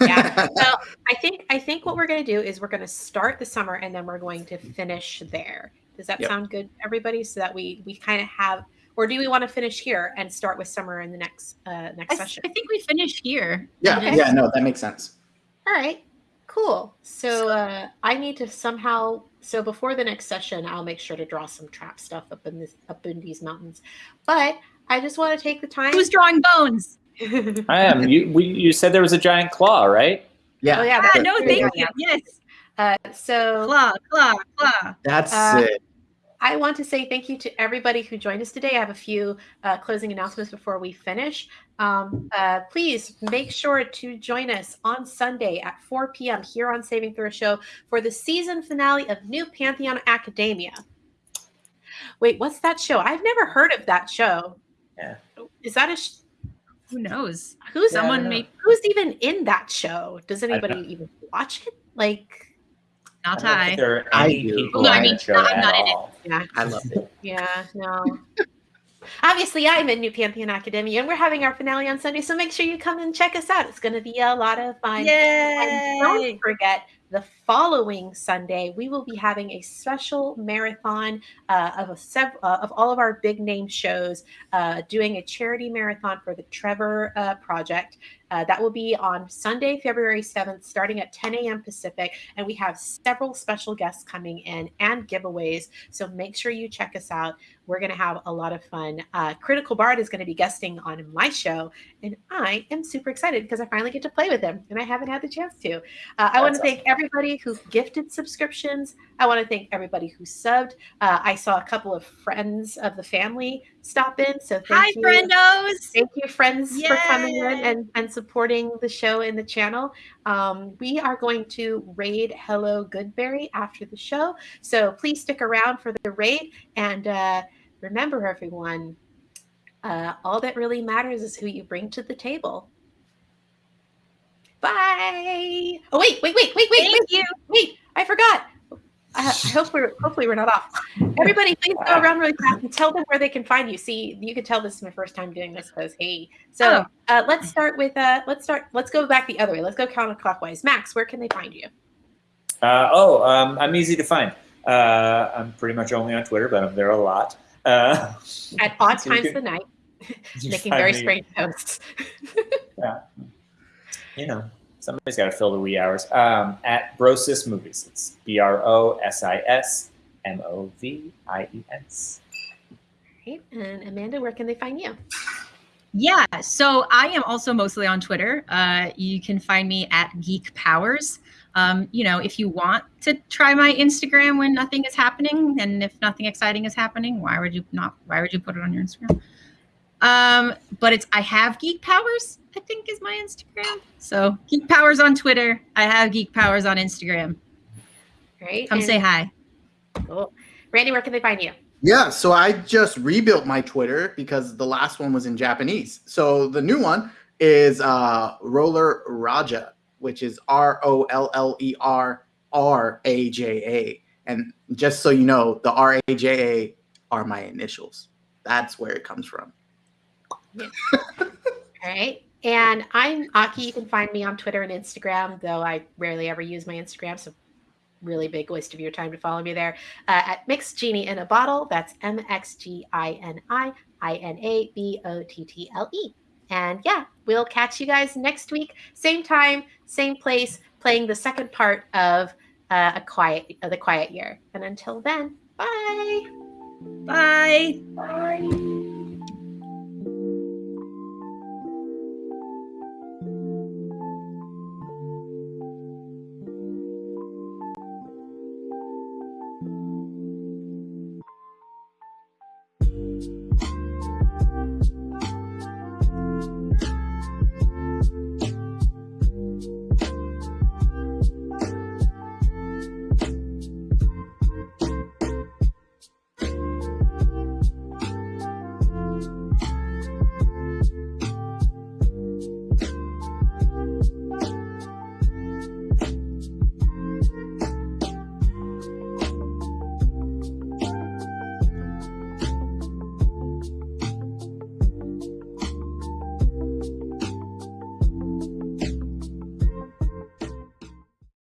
yeah. So I think I think what we're gonna do is we're gonna start the summer and then we're going to finish there. Does that Yep. sound good, everybody? So that we we kind of have, or do we want to finish here and start with summer in the next uh, next s- session? I think we finish here. Yeah, And yeah, no, that makes sense. All right, cool. So uh, I need to somehow. So before the next session, I'll make sure to draw some trap stuff up in this up in these mountains. But I just want to take the time. Who's drawing bones? I am. You we, you said there was a giant claw, right? Yeah, oh yeah. Ah, no, thank go. you. Yes. Uh, so Claw, claw, claw. that's Uh, it. I want to say thank you to everybody who joined us today. I have a few uh, closing announcements before we finish. Um, uh, please make sure to join us on Sunday at 4 p.m. here on Saving Throw Show for the season finale of New Pantheon Academia. Wait, what's that show? I've never heard of that show. Yeah. Is that a? Sh- Who knows? Who's Yeah, Someone don't know. may who's even in that show? Does anybody even watch it? Like, not I I. there are I do. people No, I mean, the show I'm at not in it. yeah, I love it. yeah, no. Obviously, I'm in New Pantheon Academy, and we're having our finale on Sunday. So make sure you come and check us out. It's going to be a lot of fun. And don't forget, the following Sunday, we will be having a special marathon uh, of a sev- uh, of all of our big name shows, uh, doing a charity marathon for the Trevor uh, Project. Uh, that will be on Sunday, February 7th, starting at 10 a.m. Pacific. And we have several special guests coming in and giveaways. So make sure you check us out. We're going to have a lot of fun. Uh, Critical Bard is going to be guesting on my show. And I am super excited because I finally get to play with him. And I haven't had the chance to. Uh, I want to That's thank everybody who gifted subscriptions. I want to thank everybody who subbed. Uh, I saw a couple of friends of the family stop in. So thank Hi, you. friendos. Thank you, friends, for coming in and, and supporting the show and the channel. Um, we are going to raid Hello Goodberry after the show. So please stick around for the raid. And uh, remember, everyone, uh, all that really matters is who you bring to the table. Bye. Oh, wait, wait, wait, wait, wait, wait, Thank you. wait. I forgot. I, I hope we're hopefully we're not off. Everybody, please go around really fast and tell them where they can find you. See, you can tell this is my first time doing this because hey. So Oh. uh, let's start with uh, let's start. Let's go back the other way. Let's go counterclockwise. Max, where can they find you? Uh, oh, um, I'm easy to find. Uh, I'm pretty much only on Twitter, but I'm there a lot. Uh, At odd So times can- of the night, making very me- strange posts. Yeah. You know, somebody's got to fill the wee hours. Um, at Brosis Movies. It's B R O S I S M O V I E S. Right? And Amanda, where can they find you? Yeah, so I am also mostly on Twitter. Uh, you can find me at Geek Powers. Um, you know, if you want to try my Instagram when nothing is happening, and if nothing exciting is happening, why would you not? Why would you put it on your Instagram? Um, but it's I have Geek Powers. I think is my Instagram. So Geek Powers on Twitter. I have Geek Powers on Instagram. Right? Come And- say hi. Cool. Randy, where can they find you? Yeah, so I just rebuilt my Twitter because the last one was in Japanese. So the new one is uh, Roller Raja, which is R O L L E R R A J A. And just so you know, the R A J A are my initials. That's where it comes from. All right. And I'm Aki. You can find me on Twitter and Instagram, though I rarely ever use my Instagram. So, really big waste of your time to follow me there uh, at Mixed Genie in a Bottle. That's M X G I N I I N A B O T T L E. And yeah, we'll catch you guys next week, same time, same place, playing the second part of uh, a quiet, uh, the quiet year. And until then, bye. Bye. Bye.